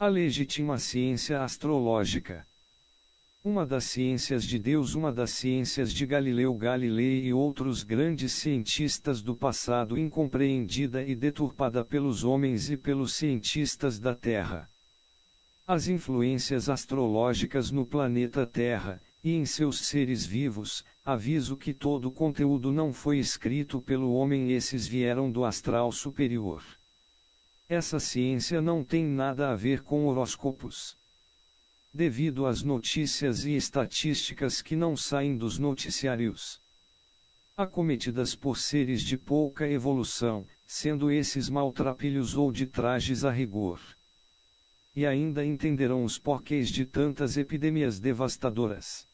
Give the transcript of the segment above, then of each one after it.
A legítima ciência astrológica. Uma das ciências de Deus, uma das ciências de Galileu Galilei e outros grandes cientistas do passado incompreendida e deturpada pelos homens e pelos cientistas da Terra. As influências astrológicas no planeta Terra, e em seus seres vivos, aviso que todo o conteúdo não foi escrito pelo homem, esses vieram do astral superior. Essa ciência não tem nada a ver com horóscopos. Devido às notícias e estatísticas que não saem dos noticiários. Acometidas por seres de pouca evolução, sendo esses maltrapilhos ou de trajes a rigor. E ainda entenderão os porquês de tantas epidemias devastadoras.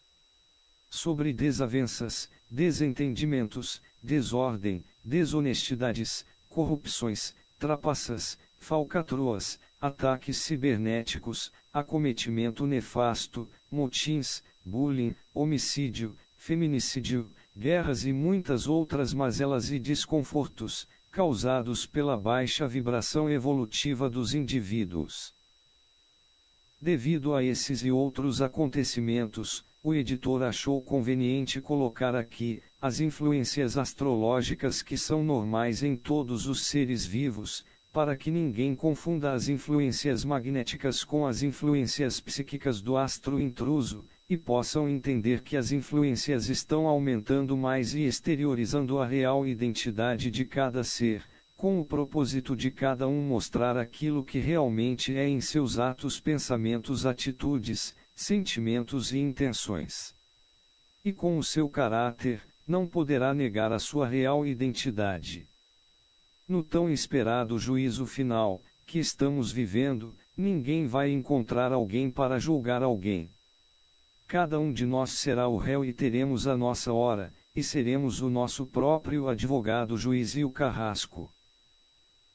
Sobre desavenças, desentendimentos, desordem, desonestidades, corrupções, trapaças, falcatruas, ataques cibernéticos, acometimento nefasto, motins, bullying, homicídio, feminicídio, guerras e muitas outras mazelas e desconfortos, causados pela baixa vibração evolutiva dos indivíduos. Devido a esses e outros acontecimentos, o editor achou conveniente colocar aqui as influências astrológicas que são normais em todos os seres vivos, para que ninguém confunda as influências magnéticas com as influências psíquicas do astro intruso, e possam entender que as influências estão aumentando mais e exteriorizando a real identidade de cada ser, com o propósito de cada um mostrar aquilo que realmente é em seus atos, pensamentos, atitudes, sentimentos e intenções. E com o seu caráter, não poderá negar a sua real identidade. No tão esperado juízo final, que estamos vivendo, ninguém vai encontrar alguém para julgar alguém. Cada um de nós será o réu e teremos a nossa hora, e seremos o nosso próprio advogado juiz e o carrasco.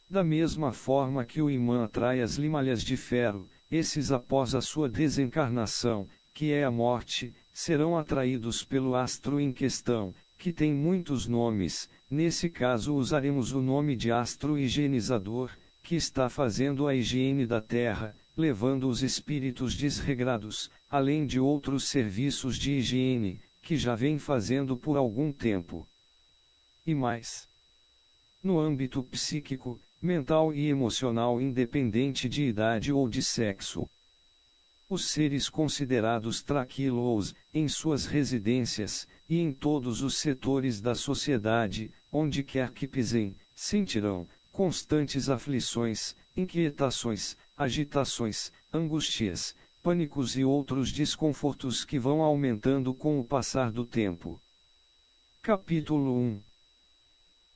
Da mesma forma que o imã atrai as limalhas de ferro, esses após a sua desencarnação, que é a morte, serão atraídos pelo astro em questão, que tem muitos nomes, nesse caso usaremos o nome de astro higienizador, que está fazendo a higiene da Terra, levando os espíritos desregrados, além de outros serviços de higiene, que já vem fazendo por algum tempo. E mais. No âmbito psíquico, mental e emocional independente de idade ou de sexo. Os seres considerados traquilos, em suas residências, e em todos os setores da sociedade, onde quer que pisem, sentirão, constantes aflições, inquietações, agitações, angústias, pânicos e outros desconfortos que vão aumentando com o passar do tempo. Capítulo 1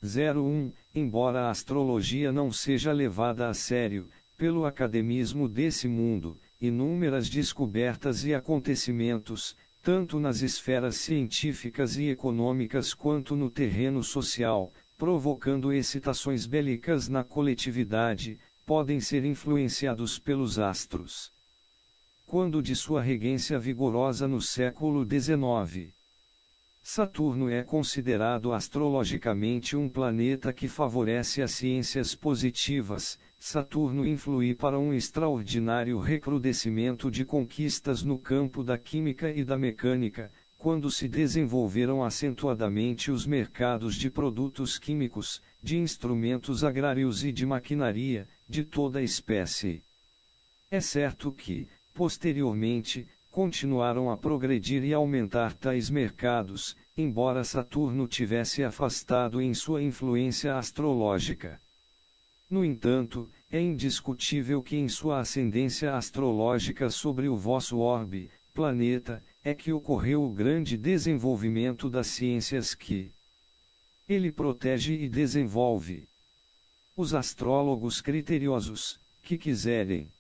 01 Embora a astrologia não seja levada a sério, pelo academismo desse mundo, inúmeras descobertas e acontecimentos, tanto nas esferas científicas e econômicas quanto no terreno social, provocando excitações bélicas na coletividade, podem ser influenciados pelos astros. Quando de sua regência vigorosa no século XIX, Saturno é considerado astrologicamente um planeta que favorece as ciências positivas. Saturno influi para um extraordinário recrudescimento de conquistas no campo da química e da mecânica, quando se desenvolveram acentuadamente os mercados de produtos químicos, de instrumentos agrários e de maquinaria, de toda espécie. É certo que, posteriormente, continuaram a progredir e aumentar tais mercados, embora Saturno tivesse afastado em sua influência astrológica. No entanto, é indiscutível que em sua ascendência astrológica sobre o vosso orbe, planeta, é que ocorreu o grande desenvolvimento das ciências que ele protege e desenvolve. Os astrólogos criteriosos, que quiserem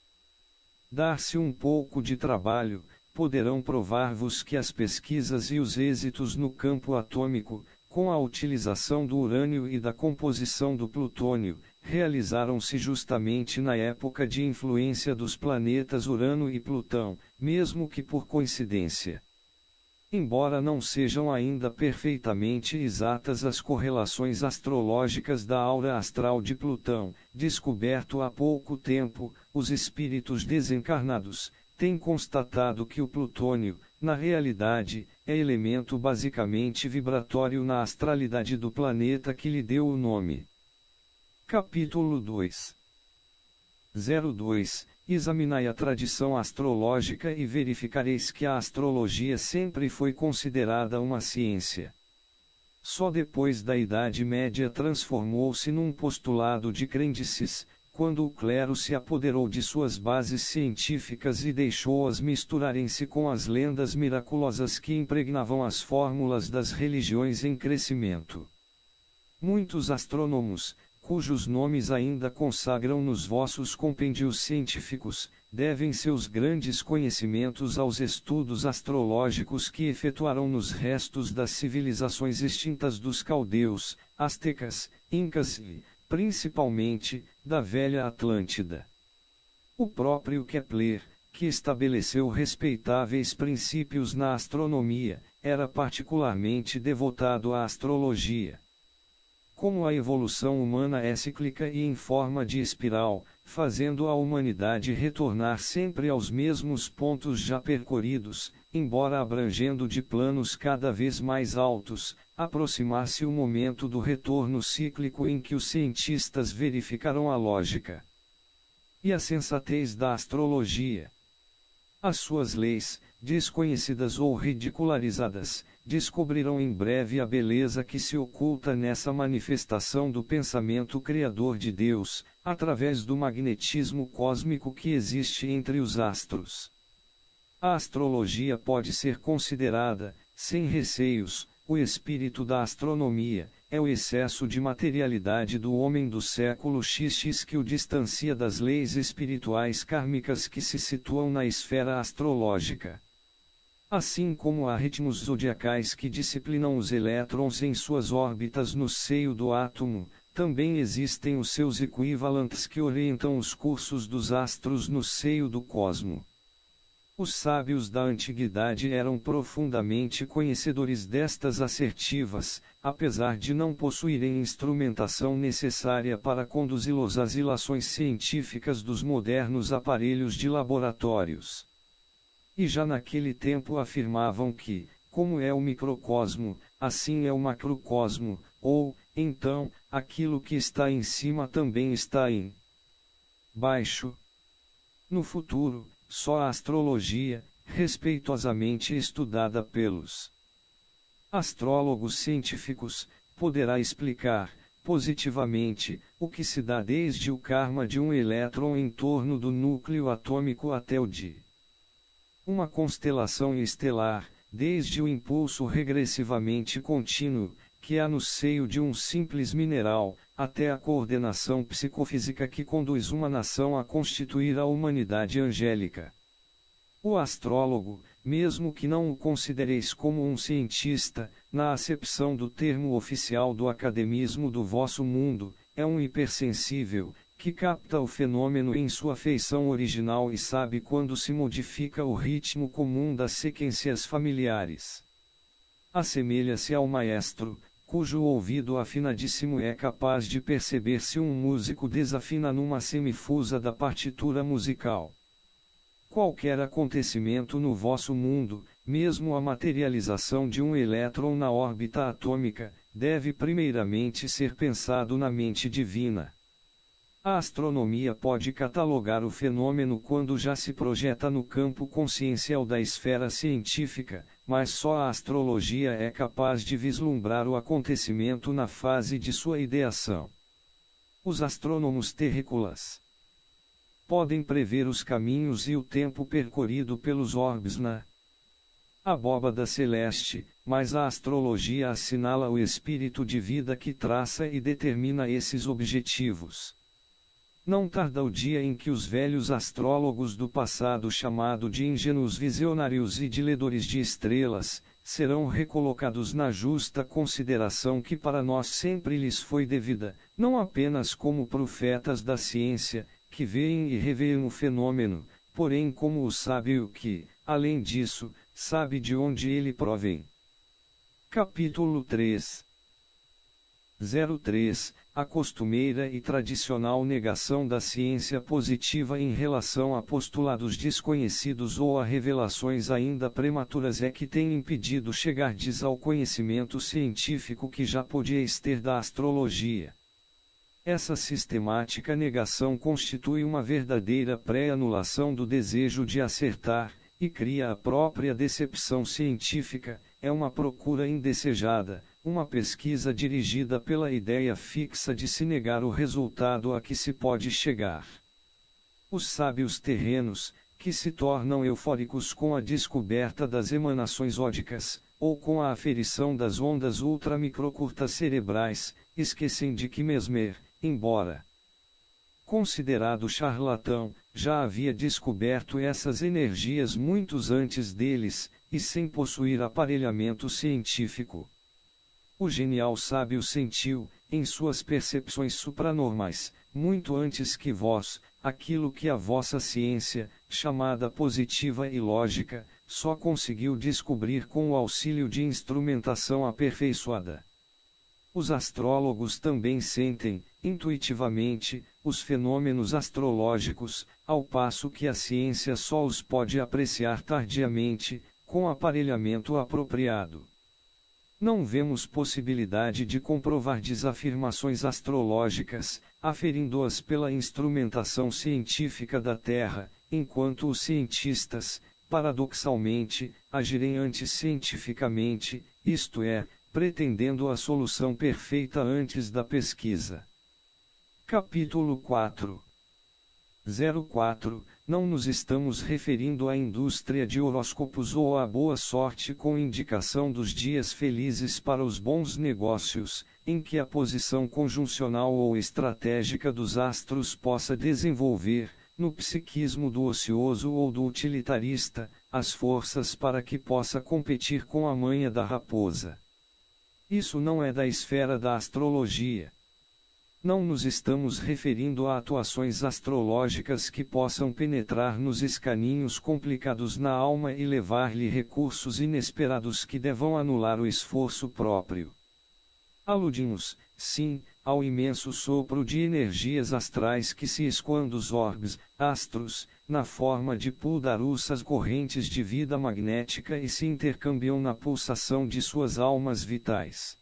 dar-se um pouco de trabalho, poderão provar-vos que as pesquisas e os êxitos no campo atômico, com a utilização do urânio e da composição do plutônio, realizaram-se justamente na época de influência dos planetas Urano e Plutão, mesmo que por coincidência. Embora não sejam ainda perfeitamente exatas as correlações astrológicas da aura astral de Plutão, descoberto há pouco tempo, os espíritos desencarnados, têm constatado que o plutônio, na realidade, é elemento basicamente vibratório na astralidade do planeta que lhe deu o nome. Capítulo 2 02 Examinai a tradição astrológica e verificareis que a astrologia sempre foi considerada uma ciência. Só depois da Idade Média transformou-se num postulado de crendices, quando o clero se apoderou de suas bases científicas e deixou-as misturarem-se com as lendas miraculosas que impregnavam as fórmulas das religiões em crescimento. Muitos astrônomos, cujos nomes ainda consagram nos vossos compêndios científicos, devem seus grandes conhecimentos aos estudos astrológicos que efetuaram nos restos das civilizações extintas dos caldeus, astecas, incas e, principalmente, da velha Atlântida. O próprio Kepler, que estabeleceu respeitáveis princípios na astronomia, era particularmente devotado à astrologia. Como a evolução humana é cíclica e em forma de espiral, fazendo a humanidade retornar sempre aos mesmos pontos já percorridos, embora abrangendo de planos cada vez mais altos, aproximar-se o momento do retorno cíclico em que os cientistas verificarão a lógica e a sensatez da astrologia. As suas leis, desconhecidas ou ridicularizadas, descobrirão em breve a beleza que se oculta nessa manifestação do pensamento criador de Deus, através do magnetismo cósmico que existe entre os astros. A astrologia pode ser considerada, sem receios, o espírito da astronomia, é o excesso de materialidade do homem do século XX que o distancia das leis espirituais kármicas que se situam na esfera astrológica. Assim como há ritmos zodiacais que disciplinam os elétrons em suas órbitas no seio do átomo, também existem os seus equivalentes que orientam os cursos dos astros no seio do cosmo. Os sábios da antiguidade eram profundamente conhecedores destas assertivas, apesar de não possuírem instrumentação necessária para conduzi-los às ilações científicas dos modernos aparelhos de laboratórios. E já naquele tempo afirmavam que, como é o microcosmo, assim é o macrocosmo, ou, então, aquilo que está em cima também está em baixo. No futuro, só a astrologia, respeitosamente estudada pelos astrólogos científicos, poderá explicar, positivamente, o que se dá desde o karma de um elétron em torno do núcleo atômico até o de uma constelação estelar, desde o impulso regressivamente contínuo, que há no seio de um simples mineral, até a coordenação psicofísica que conduz uma nação a constituir a humanidade angélica. O astrólogo, mesmo que não o considereis como um cientista, na acepção do termo oficial do academismo do vosso mundo, é um hipersensível, que capta o fenômeno em sua feição original e sabe quando se modifica o ritmo comum das sequências familiares. Assemelha-se ao maestro, cujo ouvido afinadíssimo é capaz de perceber se um músico desafina numa semifusa da partitura musical. Qualquer acontecimento no vosso mundo, mesmo a materialização de um elétron na órbita atômica, deve primeiramente ser pensado na mente divina. A astronomia pode catalogar o fenômeno quando já se projeta no campo consciencial da esfera científica, mas só a astrologia é capaz de vislumbrar o acontecimento na fase de sua ideação. Os astrônomos terrícolas podem prever os caminhos e o tempo percorrido pelos orbes na abóbada celeste, mas a astrologia assinala o espírito de vida que traça e determina esses objetivos. Não tarda o dia em que os velhos astrólogos do passado chamado de ingênuos visionários e de ledores de estrelas, serão recolocados na justa consideração que para nós sempre lhes foi devida, não apenas como profetas da ciência, que veem e reveem o fenômeno, porém como o sábio que, além disso, sabe de onde ele provém. Capítulo 3 03 a costumeira e tradicional negação da ciência positiva em relação a postulados desconhecidos ou a revelações ainda prematuras é que tem impedido chegardes ao conhecimento científico que já podíeis ter da astrologia. Essa sistemática negação constitui uma verdadeira pré-anulação do desejo de acertar, e cria a própria decepção científica, é uma procura indesejada, uma pesquisa dirigida pela ideia fixa de se negar o resultado a que se pode chegar. Os sábios terrenos, que se tornam eufóricos com a descoberta das emanações ódicas, ou com a aferição das ondas ultramicrocurtas cerebrais, esquecem de que Mesmer, embora considerado charlatão, já havia descoberto essas energias muitos antes deles, e sem possuir aparelhamento científico. O genial sábio sentiu, em suas percepções supranormais, muito antes que vós, aquilo que a vossa ciência, chamada positiva e lógica, só conseguiu descobrir com o auxílio de instrumentação aperfeiçoada. Os astrólogos também sentem, intuitivamente, os fenômenos astrológicos, ao passo que a ciência só os pode apreciar tardiamente, com aparelhamento apropriado. Não vemos possibilidade de comprovar desafirmações astrológicas, aferindo-as pela instrumentação científica da Terra, enquanto os cientistas, paradoxalmente, agirem anticientificamente, isto é, pretendendo a solução perfeita antes da pesquisa. Capítulo 4 04 Não nos estamos referindo à indústria de horóscopos ou à boa sorte com indicação dos dias felizes para os bons negócios, em que a posição conjuncional ou estratégica dos astros possa desenvolver, no psiquismo do ocioso ou do utilitarista, as forças para que possa competir com a manha da raposa. Isso não é da esfera da astrologia. Não nos estamos referindo a atuações astrológicas que possam penetrar nos escaninhos complicados na alma e levar-lhe recursos inesperados que devam anular o esforço próprio. Aludimos, sim, ao imenso sopro de energias astrais que se escoam dos orbes, astros, na forma de puldarussas correntes de vida magnética e se intercambiam na pulsação de suas almas vitais.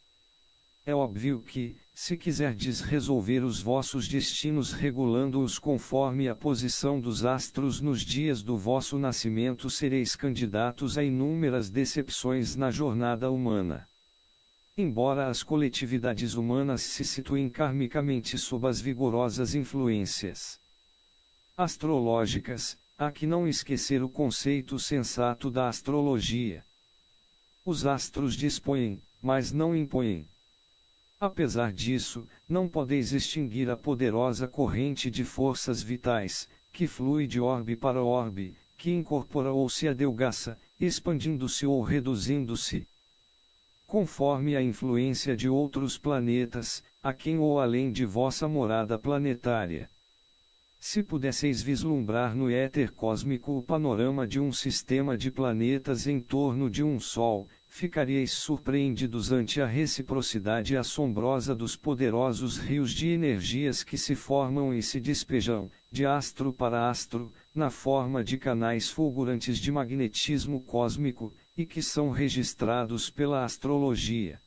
É óbvio que, se quiserdes resolver os vossos destinos regulando-os conforme a posição dos astros nos dias do vosso nascimento, sereis candidatos a inúmeras decepções na jornada humana. Embora as coletividades humanas se situem karmicamente sob as vigorosas influências astrológicas, há que não esquecer o conceito sensato da astrologia. Os astros dispõem, mas não impõem. Apesar disso, não podeis extinguir a poderosa corrente de forças vitais, que flui de orbe para orbe, que incorpora ou se adelgaça, expandindo-se ou reduzindo-se. Conforme a influência de outros planetas, a quem ou além de vossa morada planetária. Se pudesseis vislumbrar no éter cósmico o panorama de um sistema de planetas em torno de um Sol, ficaríeis surpreendidos ante a reciprocidade assombrosa dos poderosos rios de energias que se formam e se despejam, de astro para astro, na forma de canais fulgurantes de magnetismo cósmico, e que são registrados pela astrologia.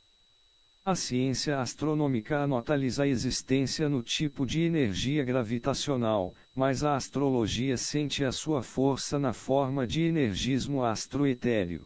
A ciência astronômica anota-lhes a existência no tipo de energia gravitacional, mas a astrologia sente a sua força na forma de energismo astroetéreo.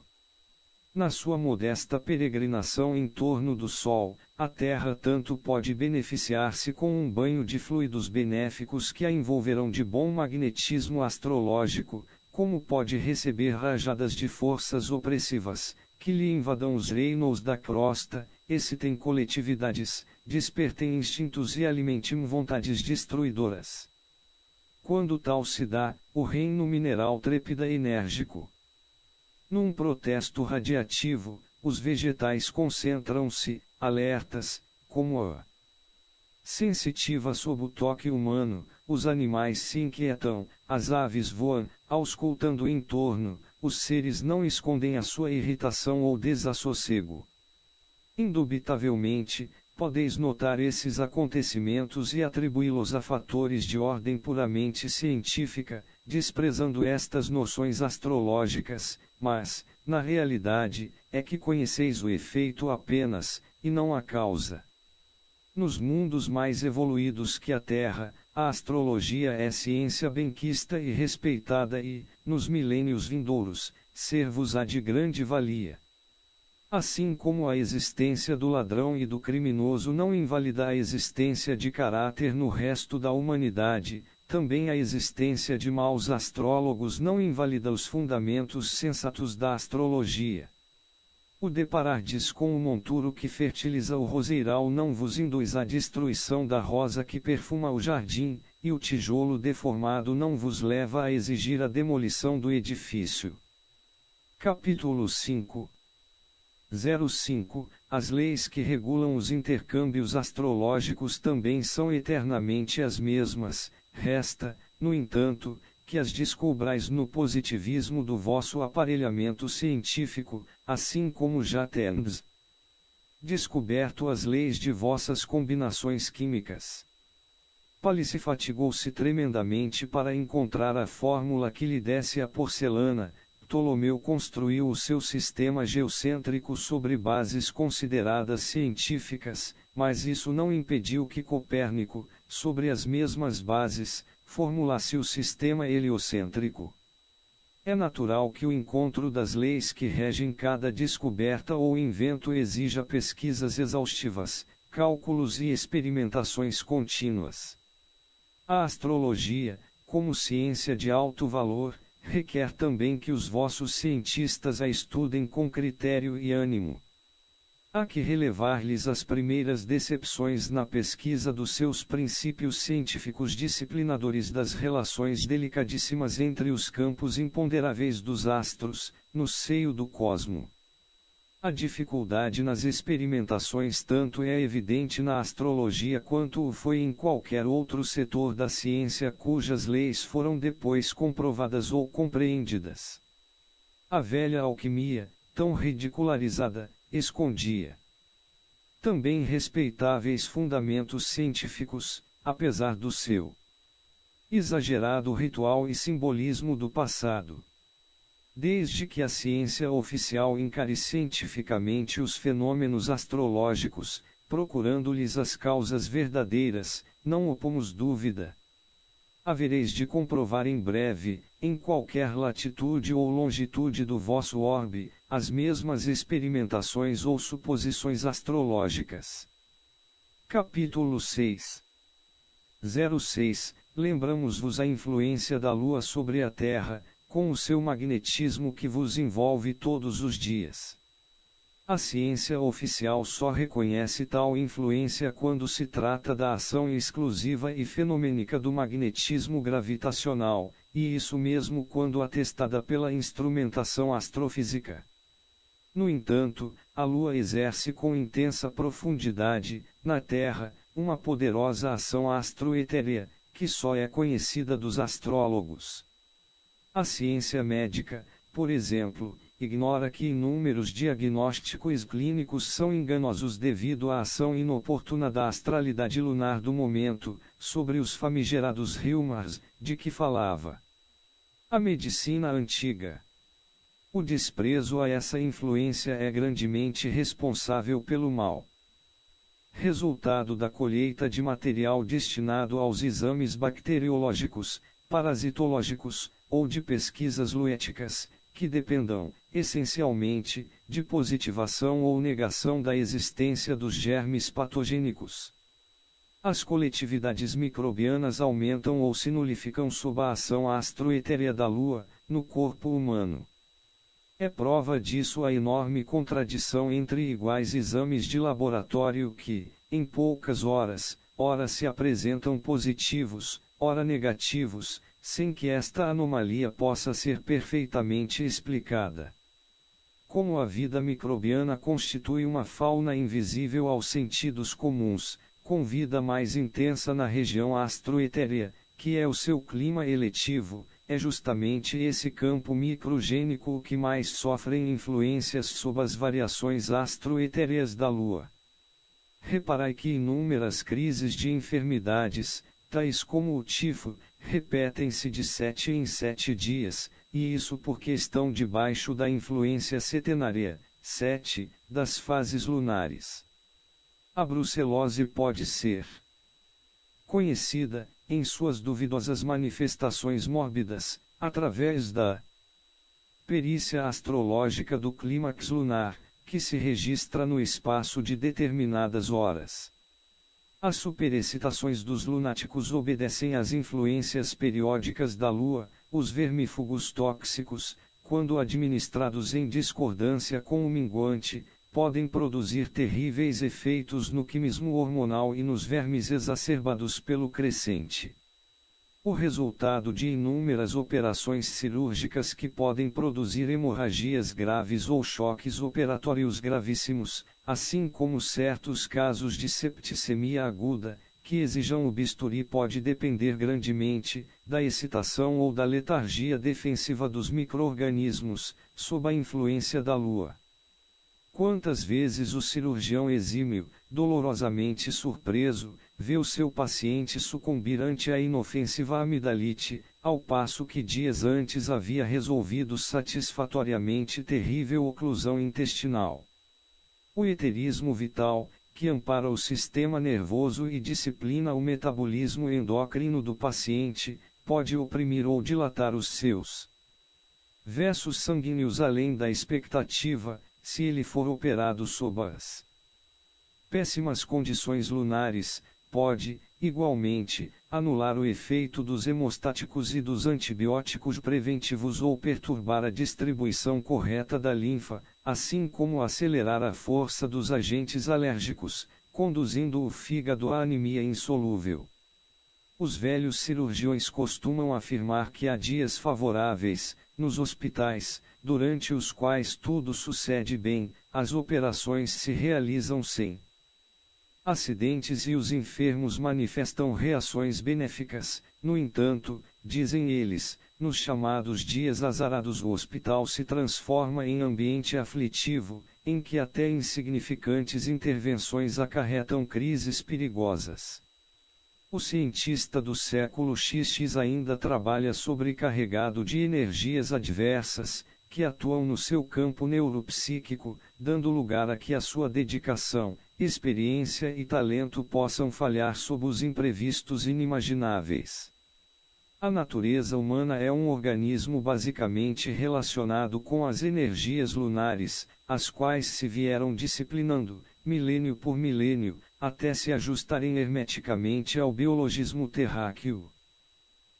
Na sua modesta peregrinação em torno do Sol, a Terra tanto pode beneficiar-se com um banho de fluidos benéficos que a envolverão de bom magnetismo astrológico, como pode receber rajadas de forças opressivas, que lhe invadam os reinos da crosta, excitem coletividades, despertem instintos e alimentem vontades destruidoras. Quando tal se dá, o reino mineral trepida enérgico. Num protesto radiativo, os vegetais concentram-se, alertas, como a sensitiva sob o toque humano, os animais se inquietam, as aves voam, auscultando em torno, os seres não escondem a sua irritação ou desassossego. Indubitavelmente, podeis notar esses acontecimentos e atribuí-los a fatores de ordem puramente científica, desprezando estas noções astrológicas, mas, na realidade, é que conheceis o efeito apenas, e não a causa. Nos mundos mais evoluídos que a Terra, a astrologia é ciência benquista e respeitada e, nos milênios vindouros, ser-vos-á de grande valia. Assim como a existência do ladrão e do criminoso não invalida a existência de caráter no resto da humanidade, também a existência de maus astrólogos não invalida os fundamentos sensatos da astrologia. O deparardes com o monturo que fertiliza o roseiral não vos induz à destruição da rosa que perfuma o jardim, e o tijolo deformado não vos leva a exigir a demolição do edifício. Capítulo 5 05. As leis que regulam os intercâmbios astrológicos também são eternamente as mesmas, resta, no entanto, que as descubrais no positivismo do vosso aparelhamento científico, assim como já tendes descoberto as leis de vossas combinações químicas. Palice fatigou-se tremendamente para encontrar a fórmula que lhe desse a porcelana, Ptolomeu construiu o seu sistema geocêntrico sobre bases consideradas científicas, mas isso não impediu que Copérnico, sobre as mesmas bases, formulasse o sistema heliocêntrico. É natural que o encontro das leis que regem cada descoberta ou invento exija pesquisas exaustivas, cálculos e experimentações contínuas. A astrologia, como ciência de alto valor, requer também que os vossos cientistas a estudem com critério e ânimo. Há que relevar-lhes as primeiras decepções na pesquisa dos seus princípios científicos disciplinadores das relações delicadíssimas entre os campos imponderáveis dos astros, no seio do cosmo. A dificuldade nas experimentações tanto é evidente na astrologia quanto o foi em qualquer outro setor da ciência cujas leis foram depois comprovadas ou compreendidas. A velha alquimia, tão ridicularizada, escondia também respeitáveis fundamentos científicos, apesar do seu exagerado ritual e simbolismo do passado. Desde que a ciência oficial encare cientificamente os fenômenos astrológicos, procurando-lhes as causas verdadeiras, não opomos dúvida. Havereis de comprovar em breve, em qualquer latitude ou longitude do vosso orbe, as mesmas experimentações ou suposições astrológicas. Capítulo 6 06 Lembramos-vos a influência da Lua sobre a Terra, com o seu magnetismo que vos envolve todos os dias. A ciência oficial só reconhece tal influência quando se trata da ação exclusiva e fenomênica do magnetismo gravitacional, e isso mesmo quando atestada pela instrumentação astrofísica. No entanto, a Lua exerce com intensa profundidade, na Terra, uma poderosa ação astroetérea, que só é conhecida dos astrólogos. A ciência médica, por exemplo, ignora que inúmeros diagnósticos clínicos são enganosos devido à ação inoportuna da astralidade lunar do momento, sobre os famigerados Hilmars, de que falava. A medicina antiga. O desprezo a essa influência é grandemente responsável pelo mal. Resultado da colheita de material destinado aos exames bacteriológicos, parasitológicos, ou de pesquisas luéticas, que dependam, essencialmente, de positivação ou negação da existência dos germes patogênicos. As coletividades microbianas aumentam ou se nulificam sob a ação astroetérea da Lua, no corpo humano. É prova disso a enorme contradição entre iguais exames de laboratório que, em poucas horas, ora se apresentam positivos, ora negativos, sem que esta anomalia possa ser perfeitamente explicada. Como a vida microbiana constitui uma fauna invisível aos sentidos comuns, com vida mais intensa na região astroetérea, que é o seu clima eletivo, é justamente esse campo microgênico o que mais sofre influências sob as variações astroetéreas da Lua. Reparai que inúmeras crises de enfermidades, tais como o tifo, repetem-se de sete em sete dias, e isso porque estão debaixo da influência setenária, 7, das fases lunares. A brucelose pode ser conhecida, em suas duvidosas manifestações mórbidas, através da perícia astrológica do clímax lunar, que se registra no espaço de determinadas horas. As superexcitações dos lunáticos obedecem às influências periódicas da Lua, os vermífugos tóxicos, quando administrados em discordância com o minguante, podem produzir terríveis efeitos no quimismo hormonal e nos vermes exacerbados pelo crescente. O resultado de inúmeras operações cirúrgicas que podem produzir hemorragias graves ou choques operatórios gravíssimos, assim como certos casos de septicemia aguda, que exijam o bisturi pode depender grandemente da excitação ou da letargia defensiva dos microorganismos, sob a influência da lua. Quantas vezes o cirurgião exímio, dolorosamente surpreso, vê o seu paciente sucumbir ante a inofensiva amidalite, ao passo que dias antes havia resolvido satisfatoriamente terrível oclusão intestinal. O eterismo vital, que ampara o sistema nervoso e disciplina o metabolismo endócrino do paciente, pode oprimir ou dilatar os seus versos sanguíneos além da expectativa, se ele for operado sob as péssimas condições lunares, pode, igualmente, anular o efeito dos hemostáticos e dos antibióticos preventivos ou perturbar a distribuição correta da linfa, assim como acelerar a força dos agentes alérgicos, conduzindo o fígado à anemia insolúvel. Os velhos cirurgiões costumam afirmar que há dias favoráveis, nos hospitais, durante os quais tudo sucede bem, as operações se realizam sem acidentes e os enfermos manifestam reações benéficas. No entanto, dizem eles, nos chamados dias azarados o hospital se transforma em ambiente aflitivo, em que até insignificantes intervenções acarretam crises perigosas. O cientista do século XX ainda trabalha sobrecarregado de energias adversas, que atuam no seu campo neuropsíquico, dando lugar a que a sua dedicação, experiência e talento possam falhar sob os imprevistos inimagináveis. A natureza humana é um organismo basicamente relacionado com as energias lunares, as quais se vieram disciplinando, milênio por milênio, até se ajustarem hermeticamente ao biologismo terráqueo.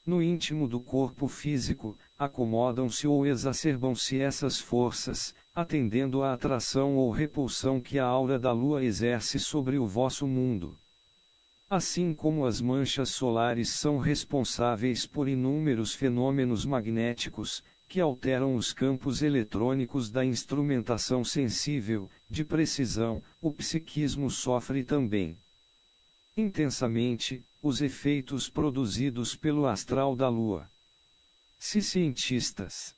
No íntimo do corpo físico, acomodam-se ou exacerbam-se essas forças, atendendo à atração ou repulsão que a aura da Lua exerce sobre o vosso mundo. Assim como as manchas solares são responsáveis por inúmeros fenômenos magnéticos, que alteram os campos eletrônicos da instrumentação sensível, de precisão, o psiquismo sofre também. Intensamente, os efeitos produzidos pelo astral da Lua. Se cientistas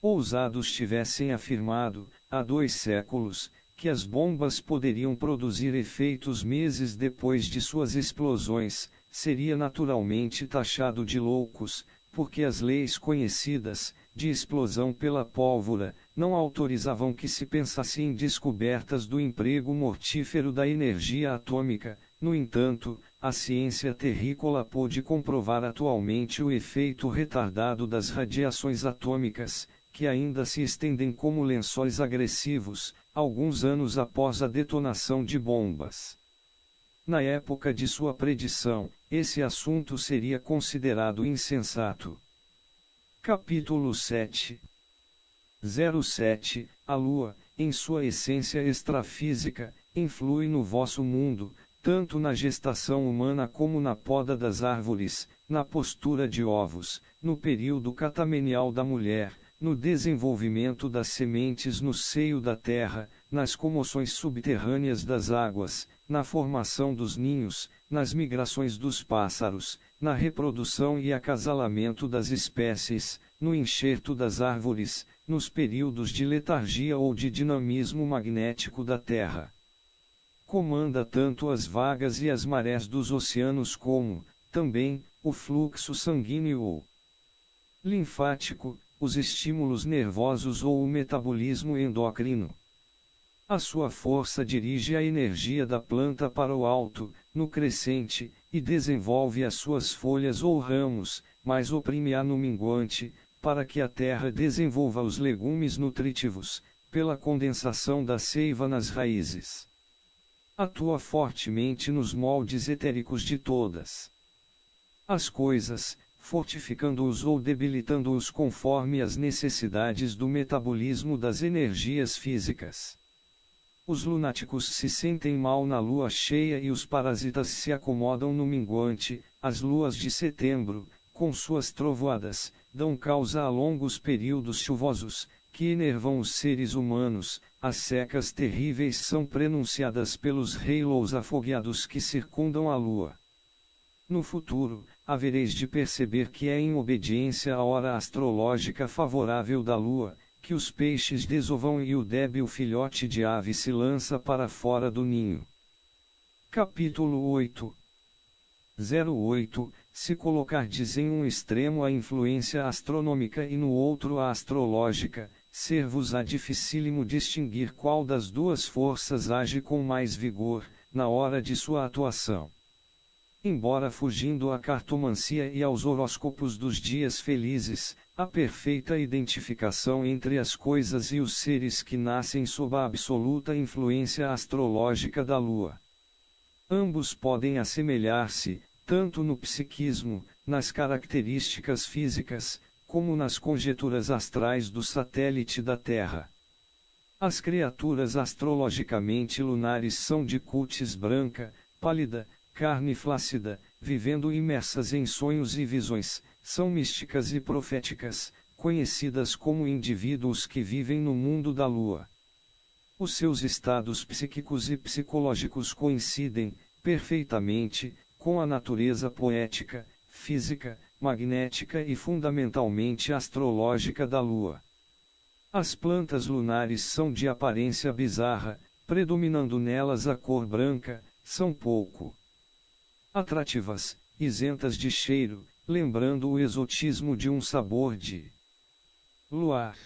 ousados tivessem afirmado, há dois séculos, que as bombas poderiam produzir efeitos meses depois de suas explosões, seria naturalmente taxado de loucos, porque as leis conhecidas, de explosão pela pólvora, não autorizavam que se pensasse em descobertas do emprego mortífero da energia atômica, no entanto, a ciência terrícola pôde comprovar atualmente o efeito retardado das radiações atômicas, que ainda se estendem como lençóis agressivos, alguns anos após a detonação de bombas. Na época de sua predição, esse assunto seria considerado insensato. Capítulo 7 07 A Lua, em sua essência extrafísica, influi no vosso mundo, tanto na gestação humana como na poda das árvores, na postura de ovos, no período catamenial da mulher, no desenvolvimento das sementes no seio da terra, nas comoções subterrâneas das águas, na formação dos ninhos, nas migrações dos pássaros, na reprodução e acasalamento das espécies, no enxerto das árvores, nos períodos de letargia ou de dinamismo magnético da Terra. Comanda tanto as vagas e as marés dos oceanos como, também, o fluxo sanguíneo ou linfático, os estímulos nervosos ou o metabolismo endócrino. A sua força dirige a energia da planta para o alto, no crescente, e desenvolve as suas folhas ou ramos, mas oprime-a no minguante, para que a terra desenvolva os legumes nutritivos, pela condensação da seiva nas raízes. Atua fortemente nos moldes etéricos de todas as coisas, fortificando-os ou debilitando-os conforme as necessidades do metabolismo das energias físicas. Os lunáticos se sentem mal na lua cheia e os parasitas se acomodam no minguante, as luas de setembro, com suas trovoadas, dão causa a longos períodos chuvosos, que enervam os seres humanos, as secas terríveis são prenunciadas pelos halos afogueados que circundam a lua. No futuro, havereis de perceber que é em obediência à hora astrológica favorável da lua, que os peixes desovam e o débil filhote de ave se lança para fora do ninho. Capítulo 8 08 Se colocardes em um extremo a influência astronômica e no outro a astrológica, ser-vos-á dificílimo distinguir qual das duas forças age com mais vigor, na hora de sua atuação. Embora fugindo à cartomancia e aos horóscopos dos dias felizes, a perfeita identificação entre as coisas e os seres que nascem sob a absoluta influência astrológica da Lua. Ambos podem assemelhar-se, tanto no psiquismo, nas características físicas, como nas conjeturas astrais do satélite da Terra. As criaturas astrologicamente lunares são de cutis branca, pálida, carne flácida, vivendo imersas em sonhos e visões, são místicas e proféticas, conhecidas como indivíduos que vivem no mundo da lua. Os seus estados psíquicos e psicológicos coincidem, perfeitamente, com a natureza poética, física, magnética e fundamentalmente astrológica da Lua. As plantas lunares são de aparência bizarra, predominando nelas a cor branca, são pouco atrativas, isentas de cheiro, lembrando o exotismo de um sabor de luar.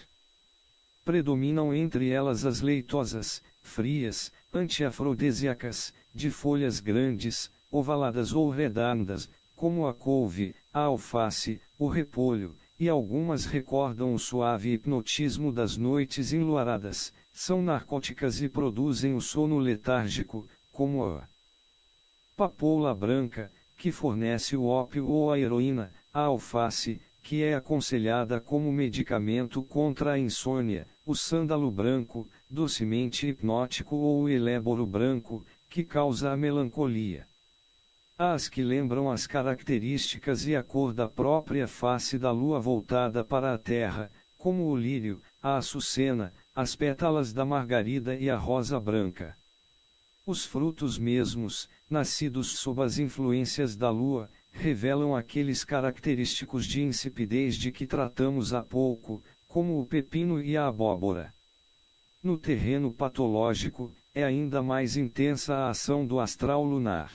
Predominam entre elas as leitosas, frias, antiafrodisíacas, de folhas grandes, ovaladas ou redondas, como a couve, a alface, o repolho, e algumas recordam o suave hipnotismo das noites enluaradas, são narcóticas e produzem o sono letárgico, como a papoula branca, que fornece o ópio ou a heroína, a alface, que é aconselhada como medicamento contra a insônia, o sândalo branco, docemente hipnótico ou o eléboro branco, que causa a melancolia. As que lembram as características e a cor da própria face da lua voltada para a terra, como o lírio, a açucena, as pétalas da margarida e a rosa branca. Os frutos mesmos, nascidos sob as influências da lua, revelam aqueles característicos de insipidez de que tratamos há pouco, como o pepino e a abóbora. No terreno patológico, é ainda mais intensa a ação do astral lunar.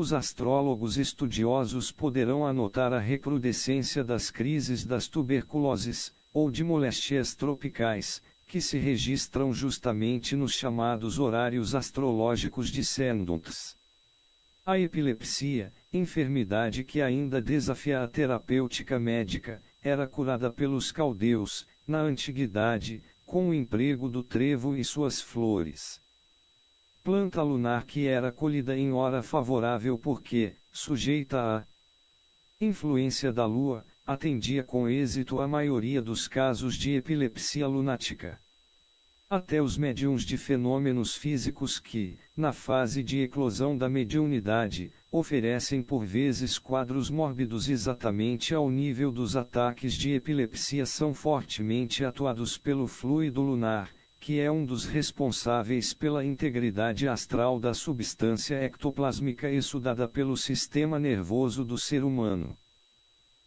Os astrólogos estudiosos poderão anotar a recrudescência das crises das tuberculoses, ou de moléstias tropicais, que se registram justamente nos chamados horários astrológicos de Sendunts. A epilepsia, enfermidade que ainda desafia a terapêutica médica, era curada pelos caldeus, na antiguidade, com o emprego do trevo e suas flores. Planta lunar que era colhida em hora favorável porque, sujeita à influência da lua, atendia com êxito a maioria dos casos de epilepsia lunática. até os médiums de fenômenos físicos que, na fase de eclosão da mediunidade, oferecem por vezes quadros mórbidos exatamente ao nível dos ataques de epilepsia são fortemente atuados pelo fluido lunar, que é um dos responsáveis pela integridade astral da substância ectoplásmica exudada pelo sistema nervoso do ser humano.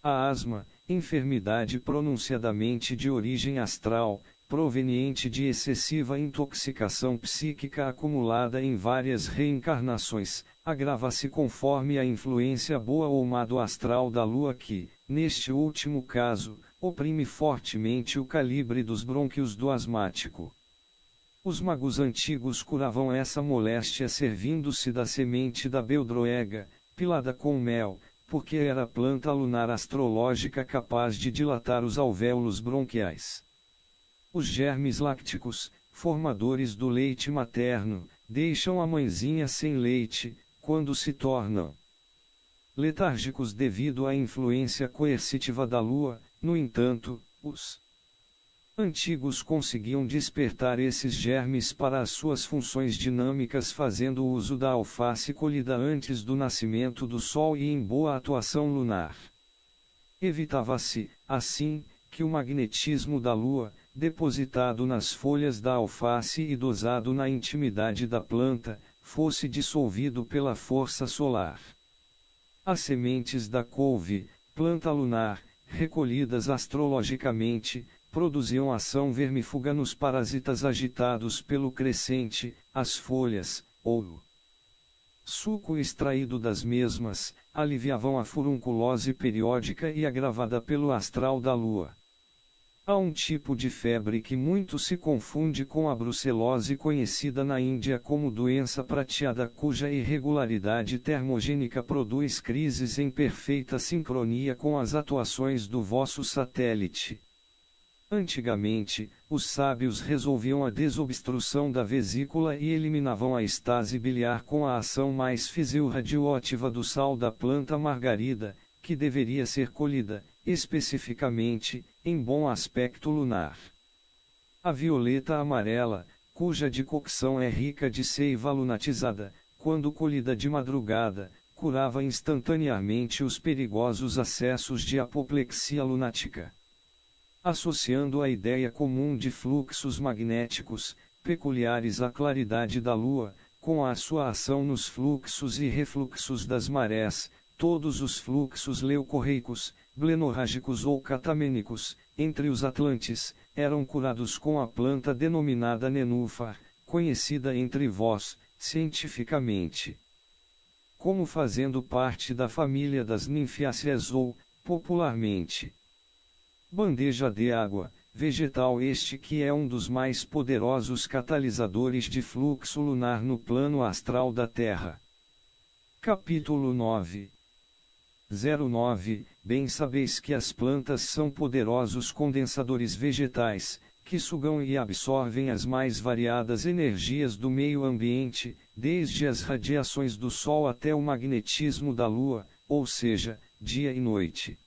A asma, enfermidade pronunciadamente de origem astral, proveniente de excessiva intoxicação psíquica acumulada em várias reencarnações, agrava-se conforme a influência boa ou má do astral da Lua que, neste último caso, oprime fortemente o calibre dos brônquios do asmático. Os magos antigos curavam essa moléstia servindo-se da semente da beldroega, pilada com mel, porque era planta lunar astrológica capaz de dilatar os alvéolos bronquiais. Os germes lácticos, formadores do leite materno, deixam a mãezinha sem leite, quando se tornam letárgicos devido à influência coercitiva da lua, no entanto, os antigos conseguiam despertar esses germes para as suas funções dinâmicas fazendo uso da alface colhida antes do nascimento do Sol e em boa atuação lunar. Evitava-se, assim, que o magnetismo da Lua, depositado nas folhas da alface e dosado na intimidade da planta, fosse dissolvido pela força solar. As sementes da couve, planta lunar, recolhidas astrologicamente, produziam ação vermífuga nos parasitas agitados pelo crescente, as folhas, ou suco extraído das mesmas, aliviavam a furunculose periódica e agravada pelo astral da lua. Há um tipo de febre que muito se confunde com a brucelose conhecida na Índia como doença prateada cuja irregularidade termogênica produz crises em perfeita sincronia com as atuações do vosso satélite. Antigamente, os sábios resolviam a desobstrução da vesícula e eliminavam a estase biliar com a ação mais fisioradioativa do sal da planta margarida, que deveria ser colhida, especificamente, em bom aspecto lunar. A violeta amarela, cuja decocção é rica de seiva lunatizada, quando colhida de madrugada, curava instantaneamente os perigosos acessos de apoplexia lunática. Associando a ideia comum de fluxos magnéticos, peculiares à claridade da Lua, com a sua ação nos fluxos e refluxos das marés, todos os fluxos leucorreicos, blenorrágicos ou catamênicos, entre os atlantes, eram curados com a planta denominada nenúfar, conhecida entre vós, cientificamente, como fazendo parte da família das ninfiáceas ou, popularmente, bandeja de água, vegetal este que é um dos mais poderosos catalisadores de fluxo lunar no plano astral da Terra. Capítulo 9 09 Bem sabeis que as plantas são poderosos condensadores vegetais, que sugam e absorvem as mais variadas energias do meio ambiente, desde as radiações do Sol até o magnetismo da Lua, ou seja, dia e noite.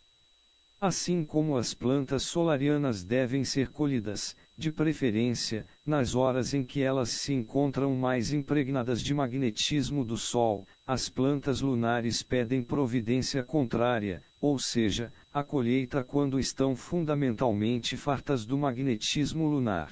Assim como as plantas solarianas devem ser colhidas, de preferência, nas horas em que elas se encontram mais impregnadas de magnetismo do Sol, as plantas lunares pedem providência contrária, ou seja, a colheita quando estão fundamentalmente fartas do magnetismo lunar.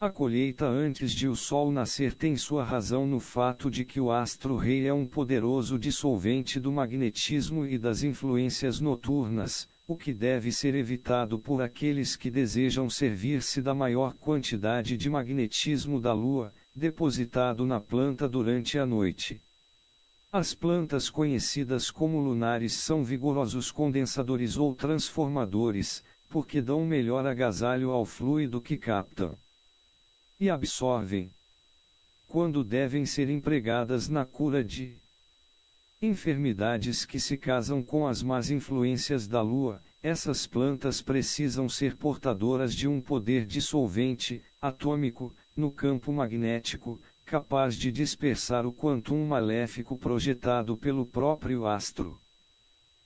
A colheita antes de o Sol nascer tem sua razão no fato de que o astro-rei é um poderoso dissolvente do magnetismo e das influências noturnas, o que deve ser evitado por aqueles que desejam servir-se da maior quantidade de magnetismo da Lua, depositado na planta durante a noite. As plantas conhecidas como lunares são vigorosos condensadores ou transformadores, porque dão melhor agasalho ao fluido que captam e absorvem. Quando devem ser empregadas na cura de enfermidades que se casam com as más influências da lua, essas plantas precisam ser portadoras de um poder dissolvente, atômico, no campo magnético, capaz de dispersar o quantum maléfico projetado pelo próprio astro.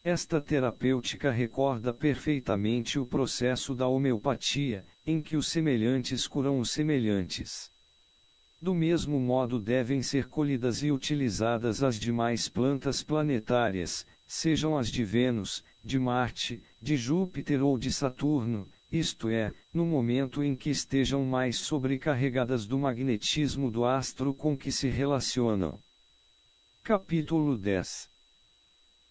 Esta terapêutica recorda perfeitamente o processo da homeopatia, em que os semelhantes curam os semelhantes. Do mesmo modo devem ser colhidas e utilizadas as demais plantas planetárias, sejam as de Vênus, de Marte, de Júpiter ou de Saturno, isto é, no momento em que estejam mais sobrecarregadas do magnetismo do astro com que se relacionam. Capítulo 10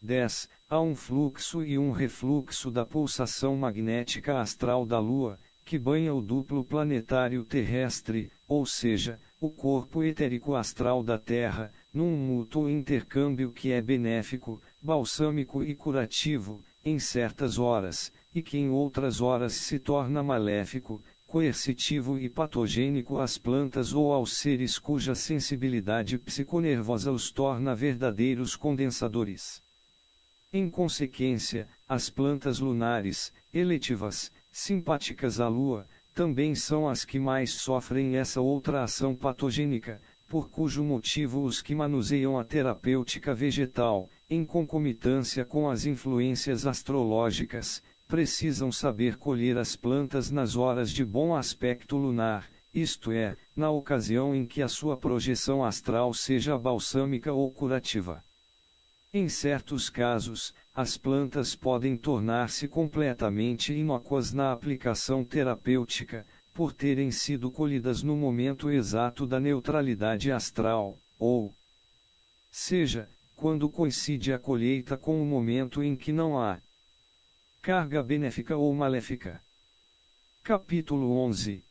10. Há um fluxo e um refluxo da pulsação magnética astral da Lua, que banha o duplo planetário terrestre, ou seja, o corpo etérico astral da Terra, num mútuo intercâmbio que é benéfico, balsâmico e curativo, em certas horas, e que em outras horas se torna maléfico, coercitivo e patogênico às plantas ou aos seres cuja sensibilidade psiconervosa os torna verdadeiros condensadores. Em consequência, as plantas lunares, eletivas, simpáticas à Lua, também são as que mais sofrem essa outra ação patogênica, por cujo motivo os que manuseiam a terapêutica vegetal, em concomitância com as influências astrológicas, precisam saber colher as plantas nas horas de bom aspecto lunar, isto é, na ocasião em que a sua projeção astral seja balsâmica ou curativa. Em certos casos, as plantas podem tornar-se completamente inócuas na aplicação terapêutica, por terem sido colhidas no momento exato da neutralidade astral, ou seja, quando coincide a colheita com o momento em que não há carga benéfica ou maléfica. Capítulo 11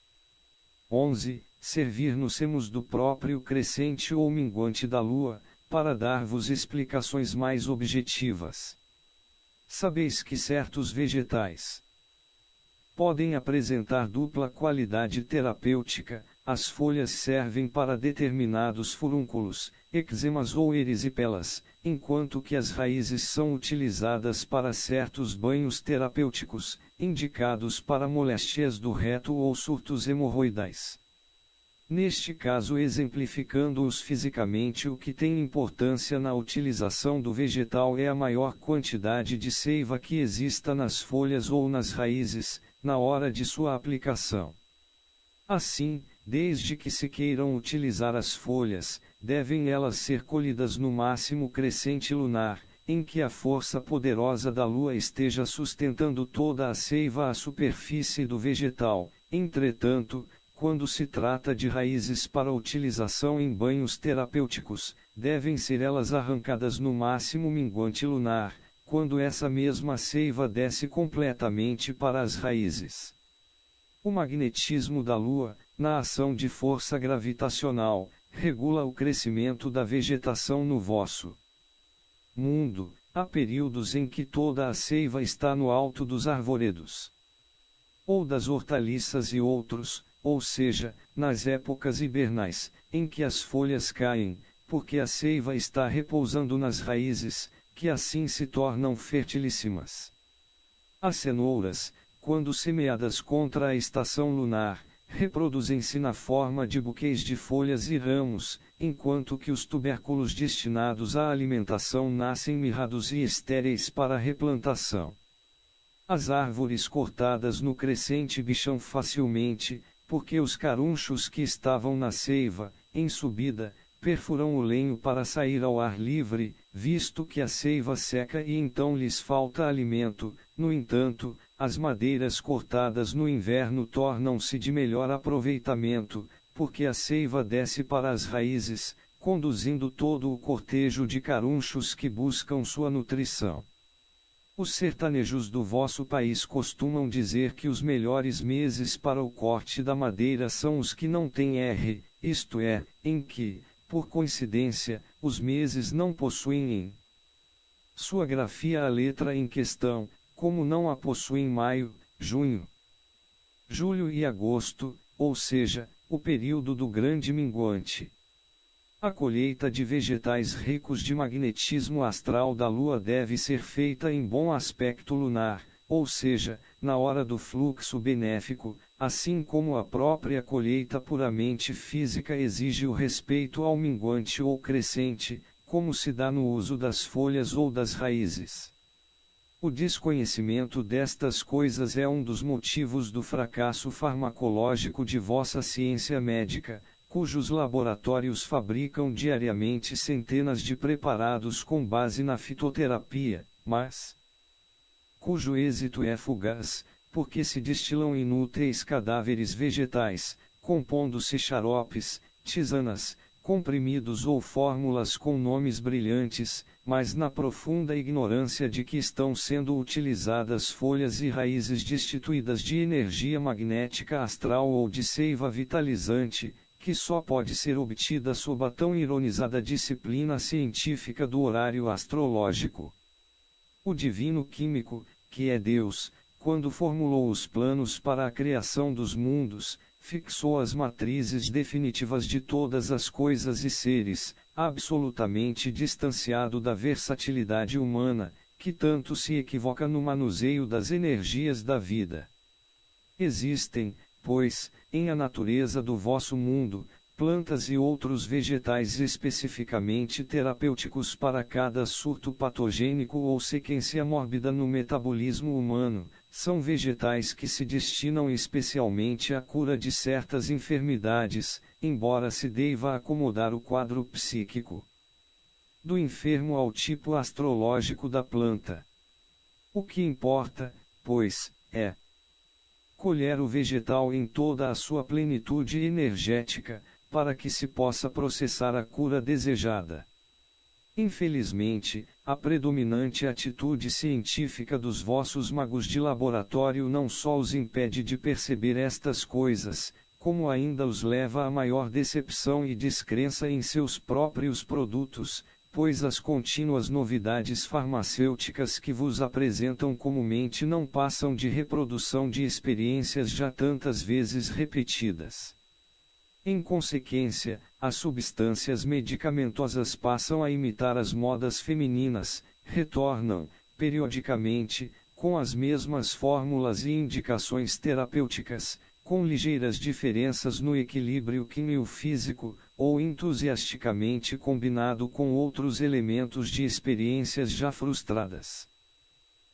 11. Servir nos semos do próprio crescente ou minguante da lua, para dar-vos explicações mais objetivas. Sabeis que certos vegetais podem apresentar dupla qualidade terapêutica, as folhas servem para determinados furúnculos, eczemas ou erisipelas, enquanto que as raízes são utilizadas para certos banhos terapêuticos, indicados para moléstias do reto ou surtos hemorroidais. Neste caso, exemplificando-os fisicamente, o que tem importância na utilização do vegetal é a maior quantidade de seiva que exista nas folhas ou nas raízes, na hora de sua aplicação. Assim, desde que se queiram utilizar as folhas, devem elas ser colhidas no máximo crescente lunar, em que a força poderosa da lua esteja sustentando toda a seiva à superfície do vegetal. Entretanto, quando se trata de raízes para utilização em banhos terapêuticos, devem ser elas arrancadas no máximo minguante lunar, quando essa mesma seiva desce completamente para as raízes. O magnetismo da Lua, na ação de força gravitacional, regula o crescimento da vegetação no vosso mundo. Há períodos em que toda a seiva está no alto dos arvoredos, ou das hortaliças e outros, ou seja, nas épocas hibernais, em que as folhas caem, porque a seiva está repousando nas raízes, que assim se tornam fertilíssimas. As cenouras, quando semeadas contra a estação lunar, reproduzem-se na forma de buquês de folhas e ramos, enquanto que os tubérculos destinados à alimentação nascem mirrados e estéreis para replantação. As árvores cortadas no crescente bicham facilmente, porque os carunchos que estavam na seiva, em subida, perfuram o lenho para sair ao ar livre, visto que a seiva seca e então lhes falta alimento, no entanto, as madeiras cortadas no inverno tornam-se de melhor aproveitamento, porque a seiva desce para as raízes, conduzindo todo o cortejo de carunchos que buscam sua nutrição. Os sertanejos do vosso país costumam dizer que os melhores meses para o corte da madeira são os que não têm R, isto é, em que, por coincidência, os meses não possuem em sua grafia a letra em questão, como não a possuem maio, junho, julho e agosto, ou seja, o período do grande minguante. A colheita de vegetais ricos de magnetismo astral da Lua deve ser feita em bom aspecto lunar, ou seja, na hora do fluxo benéfico, assim como a própria colheita puramente física exige o respeito ao minguante ou crescente, como se dá no uso das folhas ou das raízes. O desconhecimento destas coisas é um dos motivos do fracasso farmacológico de vossa ciência médica, cujos laboratórios fabricam diariamente centenas de preparados com base na fitoterapia, mas cujo êxito é fugaz, porque se destilam inúteis cadáveres vegetais, compondo-se xaropes, tisanas, comprimidos ou fórmulas com nomes brilhantes, mas na profunda ignorância de que estão sendo utilizadas folhas e raízes destituídas de energia magnética astral ou de seiva vitalizante, que só pode ser obtida sob a tão ironizada disciplina científica do horário astrológico. O divino químico, que é Deus, quando formulou os planos para a criação dos mundos, fixou as matrizes definitivas de todas as coisas e seres, absolutamente distanciado da versatilidade humana, que tanto se equivoca no manuseio das energias da vida. Existem, pois, em a natureza do vosso mundo, plantas e outros vegetais especificamente terapêuticos para cada surto patogênico ou sequência mórbida no metabolismo humano, são vegetais que se destinam especialmente à cura de certas enfermidades, embora se deva acomodar o quadro psíquico do enfermo ao tipo astrológico da planta. O que importa, pois, é colher o vegetal em toda a sua plenitude energética, para que se possa processar a cura desejada. Infelizmente, a predominante atitude científica dos vossos magos de laboratório não só os impede de perceber estas coisas, como ainda os leva a maior decepção e descrença em seus próprios produtos, pois as contínuas novidades farmacêuticas que vos apresentam comumente não passam de reprodução de experiências já tantas vezes repetidas. Em consequência, as substâncias medicamentosas passam a imitar as modas femininas, retornam, periodicamente, com as mesmas fórmulas e indicações terapêuticas, com ligeiras diferenças no equilíbrio químico-físico, ou entusiasticamente combinado com outros elementos de experiências já frustradas.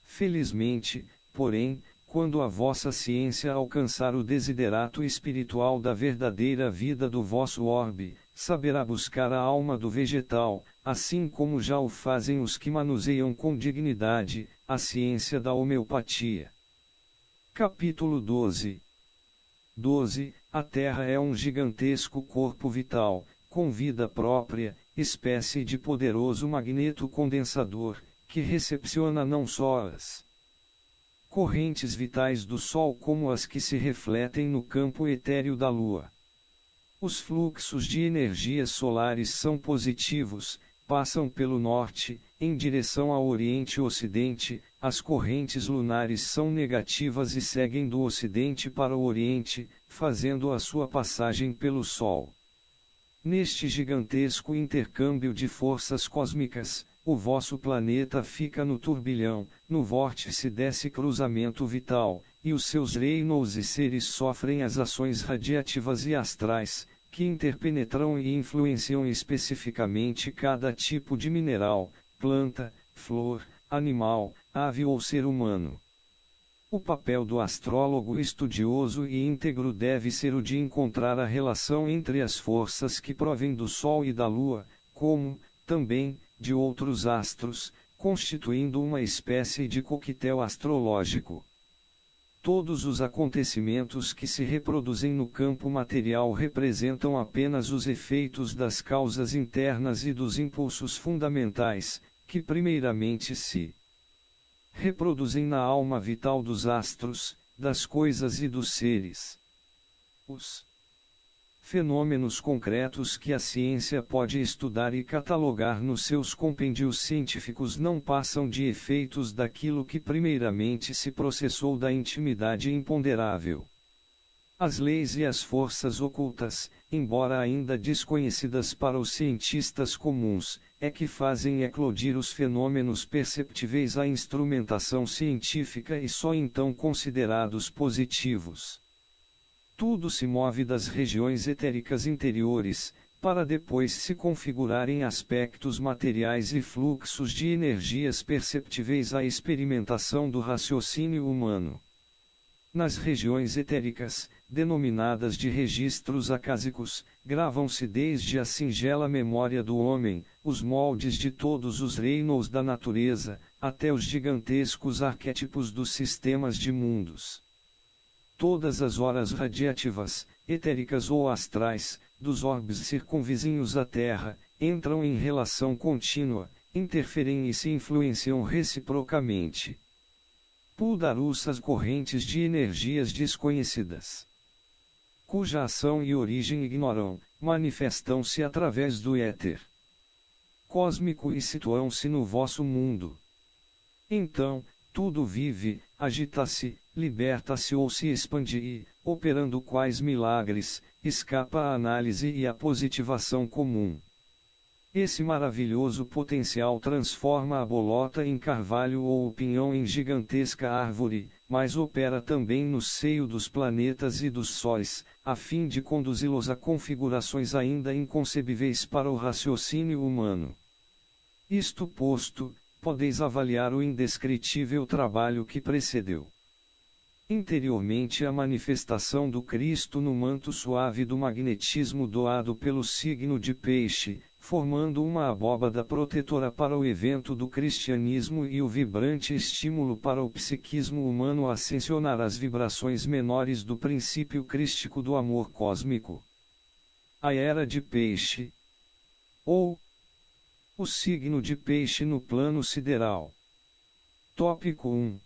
Felizmente, porém, quando a vossa ciência alcançar o desiderato espiritual da verdadeira vida do vosso orbe, saberá buscar a alma do vegetal, assim como já o fazem os que manuseiam com dignidade, a ciência da homeopatia. Capítulo 12 12. A Terra é um gigantesco corpo vital, com vida própria, espécie de poderoso magneto condensador, que recepciona não só as correntes vitais do Sol como as que se refletem no campo etéreo da Lua. Os fluxos de energias solares são positivos, passam pelo norte, em direção ao oriente e ocidente, as correntes lunares são negativas e seguem do ocidente para o oriente, fazendo a sua passagem pelo Sol. Neste gigantesco intercâmbio de forças cósmicas, o vosso planeta fica no turbilhão, no vórtice desse cruzamento vital, e os seus reinos e seres sofrem as ações radiativas e astrais, que interpenetram e influenciam especificamente cada tipo de mineral, planta, flor, animal, ave ou ser humano. O papel do astrólogo estudioso e íntegro deve ser o de encontrar a relação entre as forças que provêm do Sol e da Lua, como, também, de outros astros, constituindo uma espécie de coquetel astrológico. Todos os acontecimentos que se reproduzem no campo material representam apenas os efeitos das causas internas e dos impulsos fundamentais, que primeiramente se reproduzem na alma vital dos astros, das coisas e dos seres. Os fenômenos concretos que a ciência pode estudar e catalogar nos seus compêndios científicos não passam de efeitos daquilo que primeiramente se processou da intimidade imponderável. As leis e as forças ocultas, embora ainda desconhecidas para os cientistas comuns, é que fazem eclodir os fenômenos perceptíveis à instrumentação científica e só então considerados positivos. Tudo se move das regiões etéricas interiores, para depois se configurar em aspectos materiais e fluxos de energias perceptíveis à experimentação do raciocínio humano. Nas regiões etéricas, denominadas de registros acásicos, gravam-se desde a singela memória do homem, os moldes de todos os reinos da natureza, até os gigantescos arquétipos dos sistemas de mundos. Todas as horas radiativas, etéricas ou astrais, dos orbes circunvizinhos à Terra, entram em relação contínua, interferem e se influenciam reciprocamente puldarussas correntes de energias desconhecidas, cuja ação e origem ignoram, manifestam-se através do éter cósmico e situam-se no vosso mundo. Então, tudo vive, agita-se, liberta-se ou se expande e, operando quais milagres, escapa à análise e à positivação comum. Esse maravilhoso potencial transforma a bolota em carvalho ou o pinhão em gigantesca árvore, mas opera também no seio dos planetas e dos sóis, a fim de conduzi-los a configurações ainda inconcebíveis para o raciocínio humano. Isto posto, podeis avaliar o indescritível trabalho que precedeu. Interiormente a manifestação do Cristo no manto suave do magnetismo doado pelo signo de peixe, formando uma abóbada protetora para o evento do cristianismo e o vibrante estímulo para o psiquismo humano ascensionar as vibrações menores do princípio crístico do amor cósmico. A Era de Peixe. Ou. O signo de Peixe no plano sideral. Tópico 1.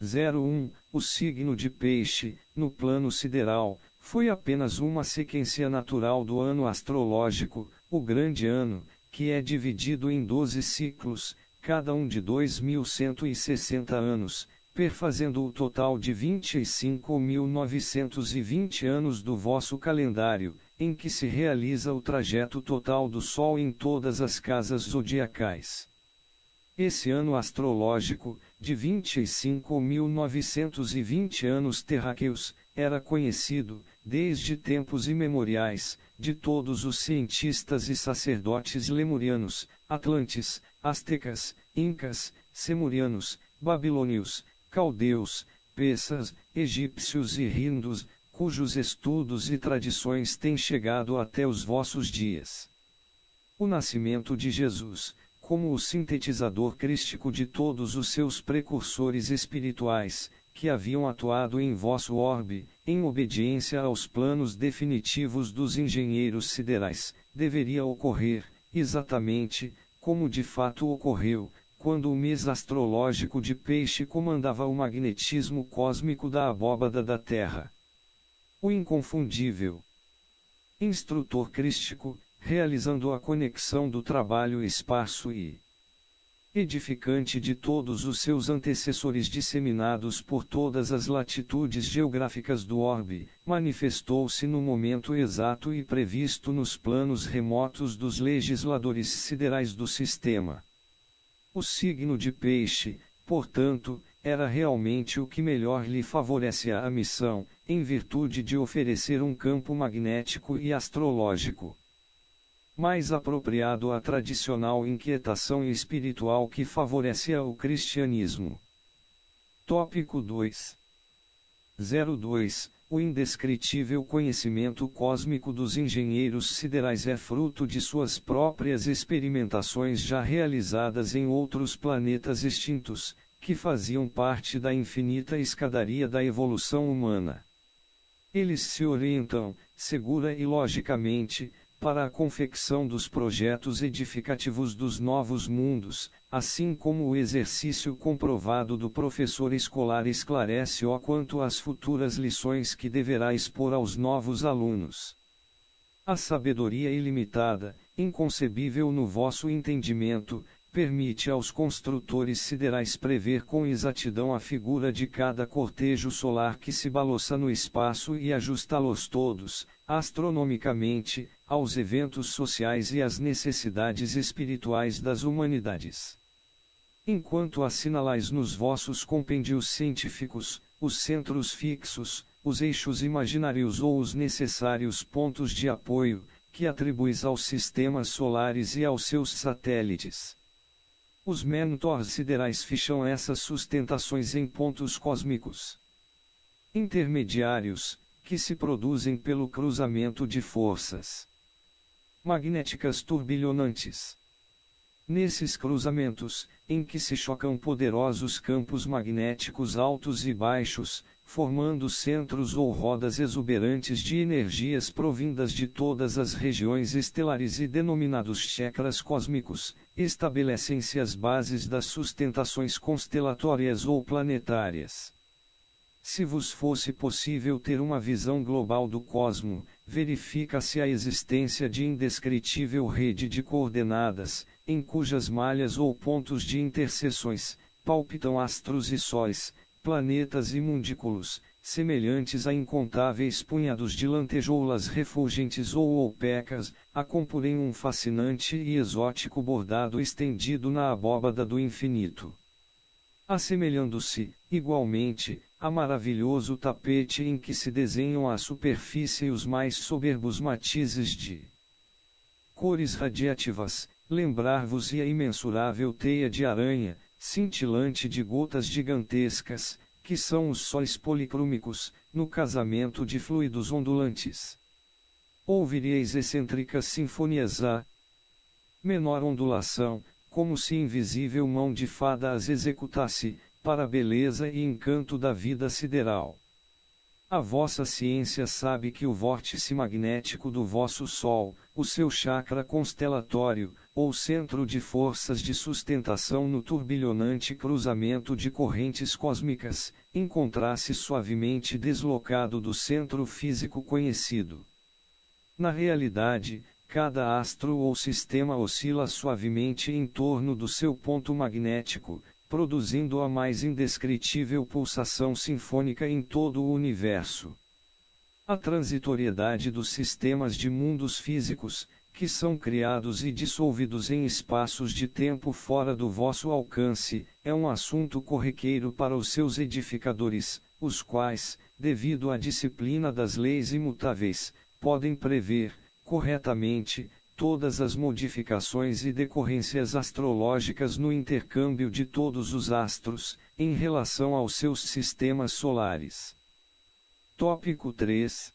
01. O signo de Peixe, no plano sideral, foi apenas uma sequência natural do ano astrológico, o grande ano, que é dividido em 12 ciclos, cada um de 2.160 anos, perfazendo o total de 25.920 anos do vosso calendário, em que se realiza o trajeto total do Sol em todas as casas zodiacais. Esse ano astrológico, de 25.920 anos terráqueos, era conhecido, desde tempos imemoriais, de todos os cientistas e sacerdotes lemurianos, atlantes, astecas, incas, semurianos, babilônios, caldeus, persas, egípcios e rindos, cujos estudos e tradições têm chegado até os vossos dias. O nascimento de Jesus, como o sintetizador crístico de todos os seus precursores espirituais, que haviam atuado em vosso orbe, em obediência aos planos definitivos dos engenheiros siderais, deveria ocorrer, exatamente, como de fato ocorreu, quando o mês astrológico de peixe comandava o magnetismo cósmico da abóbada da Terra. O inconfundível instrutor crístico, realizando a conexão do trabalho esparso e edificante de todos os seus antecessores disseminados por todas as latitudes geográficas do orbe, manifestou-se no momento exato e previsto nos planos remotos dos legisladores siderais do sistema. O signo de Peixe, portanto, era realmente o que melhor lhe favorecia a missão, em virtude de oferecer um campo magnético e astrológico mais apropriado à tradicional inquietação espiritual que favorecia o cristianismo. Tópico 2. 02. O indescritível conhecimento cósmico dos engenheiros siderais é fruto de suas próprias experimentações já realizadas em outros planetas extintos, que faziam parte da infinita escadaria da evolução humana. Eles se orientam, segura e logicamente, para a confecção dos projetos edificativos dos novos mundos, assim como o exercício comprovado do professor escolar esclarece-o quanto às futuras lições que deverá expor aos novos alunos. A sabedoria ilimitada, inconcebível no vosso entendimento, permite aos construtores siderais prever com exatidão a figura de cada cortejo solar que se balança no espaço e ajustá-los todos, astronomicamente, aos eventos sociais e às necessidades espirituais das humanidades. Enquanto assinalais nos vossos compêndios científicos, os centros fixos, os eixos imaginários ou os necessários pontos de apoio, que atribuis aos sistemas solares e aos seus satélites. Os mentors siderais ficham essas sustentações em pontos cósmicos intermediários, que se produzem pelo cruzamento de forças magnéticas turbilhonantes. Nesses cruzamentos, em que se chocam poderosos campos magnéticos altos e baixos, formando centros ou rodas exuberantes de energias provindas de todas as regiões estelares e denominados chakras cósmicos, estabelecem-se as bases das sustentações constelatórias ou planetárias. Se vos fosse possível ter uma visão global do cosmo, verifica-se a existência de indescritível rede de coordenadas, em cujas malhas ou pontos de interseções, palpitam astros e sóis, planetas e mundículos, semelhantes a incontáveis punhados de lantejoulas refulgentes ou opecas, a comporem um fascinante e exótico bordado estendido na abóbada do infinito. Assemelhando-se, igualmente, a maravilhoso tapete em que se desenham à superfície os mais soberbos matizes de cores radiativas, lembrar-vos e a imensurável teia de aranha, cintilante de gotas gigantescas, que são os sóis policrômicos, no casamento de fluidos ondulantes. Ouviríeis excêntricas sinfonias a menor ondulação, como se invisível mão de fada as executasse, para a beleza e encanto da vida sideral. A vossa ciência sabe que o vórtice magnético do vosso Sol, o seu chakra constelatório, ou centro de forças de sustentação no turbilhonante cruzamento de correntes cósmicas, encontrasse suavemente deslocado do centro físico conhecido. Na realidade, cada astro ou sistema oscila suavemente em torno do seu ponto magnético, produzindo a mais indescritível pulsação sinfônica em todo o universo. A transitoriedade dos sistemas de mundos físicos, que são criados e dissolvidos em espaços de tempo fora do vosso alcance, é um assunto corriqueiro para os seus edificadores, os quais, devido à disciplina das leis imutáveis, podem prever, corretamente, todas as modificações e decorrências astrológicas no intercâmbio de todos os astros, em relação aos seus sistemas solares. Tópico 3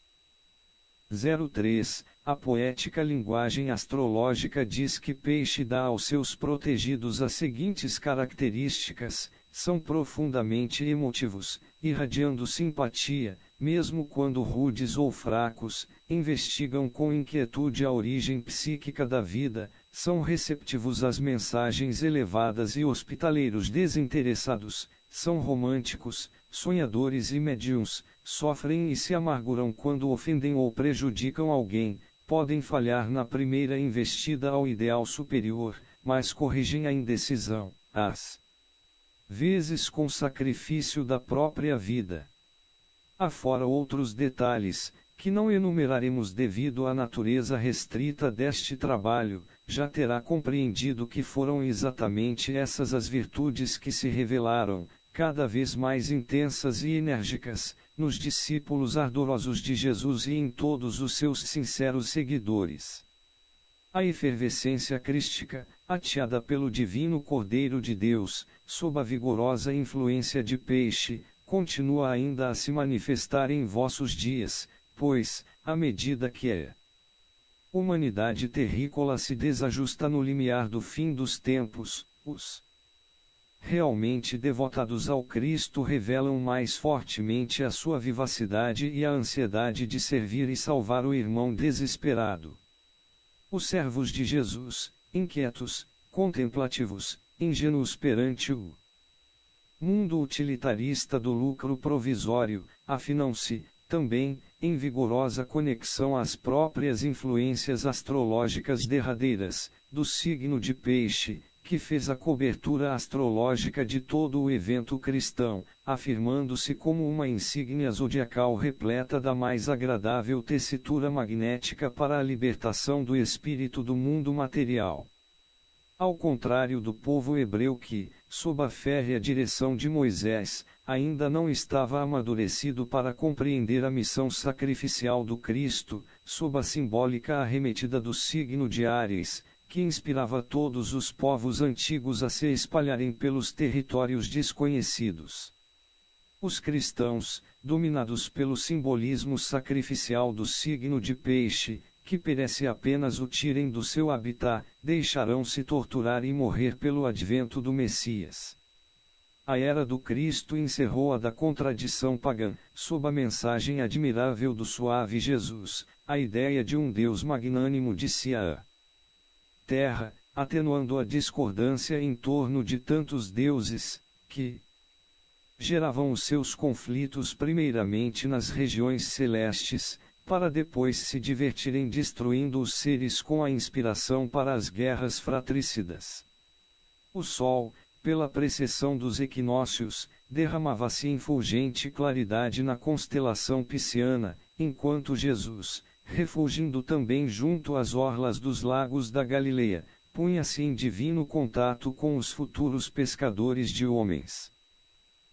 03 A poética linguagem astrológica diz que Peixe dá aos seus protegidos as seguintes características: são profundamente emotivos, irradiando simpatia, mesmo quando rudes ou fracos, investigam com inquietude a origem psíquica da vida, são receptivos às mensagens elevadas e hospitaleiros desinteressados, são românticos, sonhadores e médiums, sofrem e se amarguram quando ofendem ou prejudicam alguém, podem falhar na primeira investida ao ideal superior, mas corrigem a indecisão, às vezes com sacrifício da própria vida. Afora outros detalhes, que não enumeraremos devido à natureza restrita deste trabalho, já terá compreendido que foram exatamente essas as virtudes que se revelaram, cada vez mais intensas e enérgicas, nos discípulos ardorosos de Jesus e em todos os seus sinceros seguidores. A efervescência crística, ateada pelo divino Cordeiro de Deus, sob a vigorosa influência de peixe, continua ainda a se manifestar em vossos dias, pois, à medida que a humanidade terrícola se desajusta no limiar do fim dos tempos, os realmente devotados ao Cristo revelam mais fortemente a sua vivacidade e a ansiedade de servir e salvar o irmão desesperado. Os servos de Jesus, inquietos, contemplativos, ingênuos perante o mundo utilitarista do lucro provisório, afinam-se, também, em vigorosa conexão às próprias influências astrológicas derradeiras, do signo de Peixe, que fez a cobertura astrológica de todo o evento cristão, afirmando-se como uma insígnia zodiacal repleta da mais agradável tessitura magnética para a libertação do espírito do mundo material. Ao contrário do povo hebreu que, sob a férrea direção de Moisés, ainda não estava amadurecido para compreender a missão sacrificial do Cristo, sob a simbólica arremetida do signo de Ares, que inspirava todos os povos antigos a se espalharem pelos territórios desconhecidos. Os cristãos, dominados pelo simbolismo sacrificial do signo de peixe, que perece apenas o tirem do seu habitat, deixarão-se torturar e morrer pelo advento do Messias. A era do Cristo encerrou a da contradição pagã, sob a mensagem admirável do suave Jesus, a ideia de um Deus magnânimo de Sia terra, atenuando a discordância em torno de tantos deuses, que geravam os seus conflitos primeiramente nas regiões celestes, para depois se divertirem destruindo os seres com a inspiração para as guerras fratricidas. O sol, pela precessão dos equinócios, derramava-se em fulgente claridade na constelação pisciana, enquanto Jesus, refugindo também junto às orlas dos lagos da Galileia, punha-se em divino contato com os futuros pescadores de homens.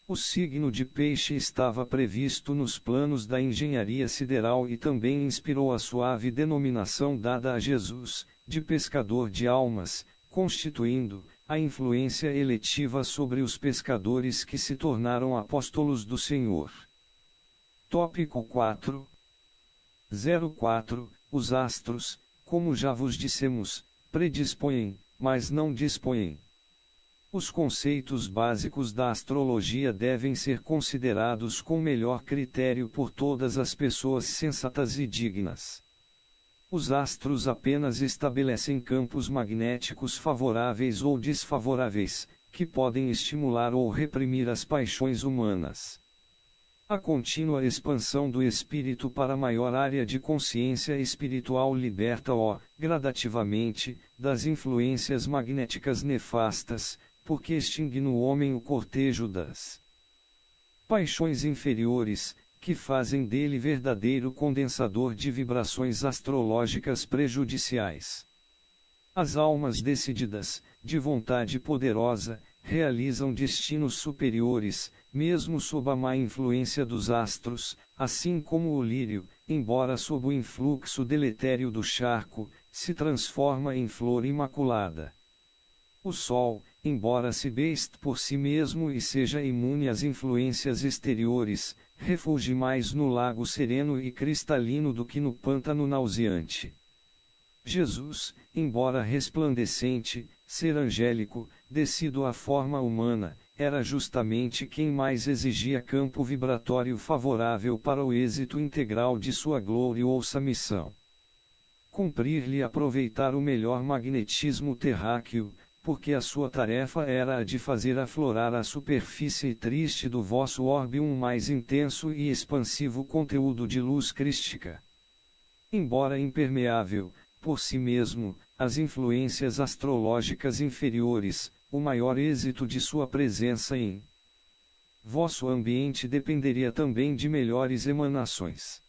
O signo de peixe estava previsto nos planos da engenharia sideral e também inspirou a suave denominação dada a Jesus, de pescador de almas, constituindo a influência eletiva sobre os pescadores que se tornaram apóstolos do Senhor. Tópico 4 04 Os astros, como já vos dissemos, predispõem, mas não dispõem. Os conceitos básicos da astrologia devem ser considerados com melhor critério por todas as pessoas sensatas e dignas. Os astros apenas estabelecem campos magnéticos favoráveis ou desfavoráveis, que podem estimular ou reprimir as paixões humanas. A contínua expansão do espírito para maior área de consciência espiritual liberta-o, gradativamente, das influências magnéticas nefastas, porque extingue no homem o cortejo das paixões inferiores, que fazem dele verdadeiro condensador de vibrações astrológicas prejudiciais. As almas decididas, de vontade poderosa, realizam destinos superiores, mesmo sob a má influência dos astros, assim como o lírio, embora sob o influxo deletério do charco, se transforma em flor imaculada. O Sol, embora se beste por si mesmo e seja imune às influências exteriores, refugie mais no lago sereno e cristalino do que no pântano nauseante. Jesus, embora resplandecente, ser angélico, descido à forma humana, era justamente quem mais exigia campo vibratório favorável para o êxito integral de sua gloriosa missão. Cumprir-lhe aproveitar o melhor magnetismo terráqueo, porque a sua tarefa era a de fazer aflorar a superfície triste do vosso orbe um mais intenso e expansivo conteúdo de luz crística. Embora impermeável, por si mesmo, às influências astrológicas inferiores, o maior êxito de sua presença em vosso ambiente dependeria também de melhores emanações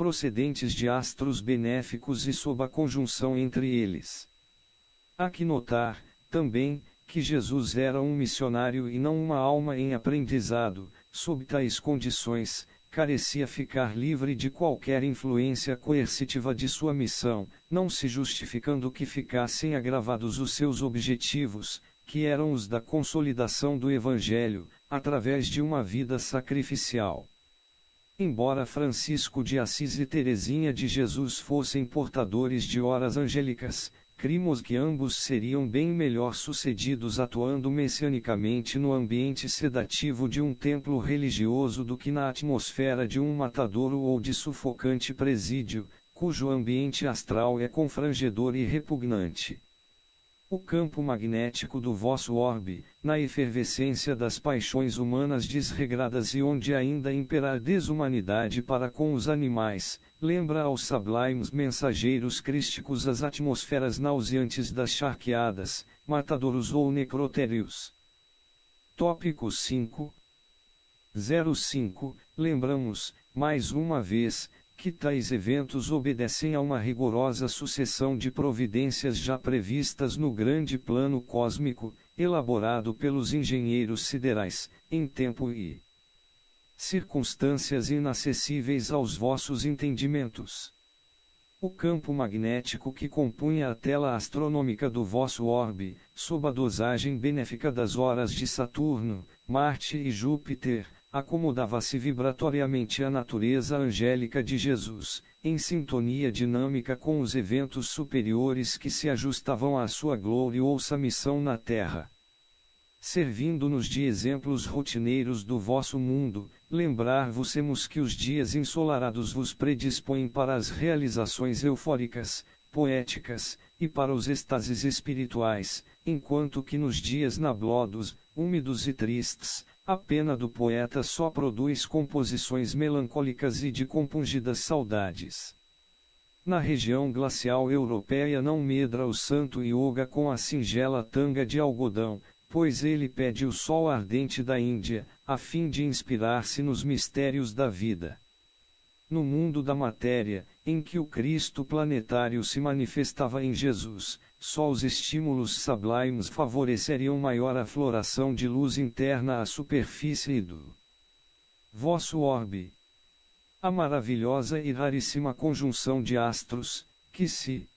procedentes de astros benéficos e sob a conjunção entre eles. Há que notar, também, que Jesus era um missionário e não uma alma em aprendizado, sob tais condições, carecia ficar livre de qualquer influência coercitiva de sua missão, não se justificando que ficassem agravados os seus objetivos, que eram os da consolidação do Evangelho, através de uma vida sacrificial. Embora Francisco de Assis e Teresinha de Jesus fossem portadores de horas angélicas, crimos que ambos seriam bem melhor sucedidos atuando messianicamente no ambiente sedativo de um templo religioso do que na atmosfera de um matadouro ou de sufocante presídio, cujo ambiente astral é confrangedor e repugnante. O campo magnético do vosso orbe, na efervescência das paixões humanas desregradas e onde ainda impera desumanidade para com os animais, lembra aos sublimes mensageiros crísticos as atmosferas nauseantes das charqueadas, matadouros ou necrotérios. Tópico 5 05 Lembramos, mais uma vez, que tais eventos obedecem a uma rigorosa sucessão de providências já previstas no grande plano cósmico, elaborado pelos engenheiros siderais, em tempo e circunstâncias inacessíveis aos vossos entendimentos. O campo magnético que compunha a tela astronômica do vosso orbe, sob a dosagem benéfica das horas de Saturno, Marte e Júpiter, acomodava-se vibratoriamente à natureza angélica de Jesus, em sintonia dinâmica com os eventos superiores que se ajustavam à sua gloriosa missão na Terra. Servindo-nos de exemplos rotineiros do vosso mundo, lembrar-vos-emos que os dias ensolarados vos predispõem para as realizações eufóricas, poéticas, e para os êxtases espirituais, enquanto que nos dias nablodos, úmidos e tristes, a pena do poeta só produz composições melancólicas e de compungidas saudades. Na região glacial europeia não medra o santo yoga com a singela tanga de algodão, pois ele pede o sol ardente da Índia, a fim de inspirar-se nos mistérios da vida. No mundo da matéria, em que o Cristo planetário se manifestava em Jesus, só os estímulos sublimes favoreceriam maior afloração de luz interna à superfície do vosso orbe. A maravilhosa e raríssima conjunção de astros, que se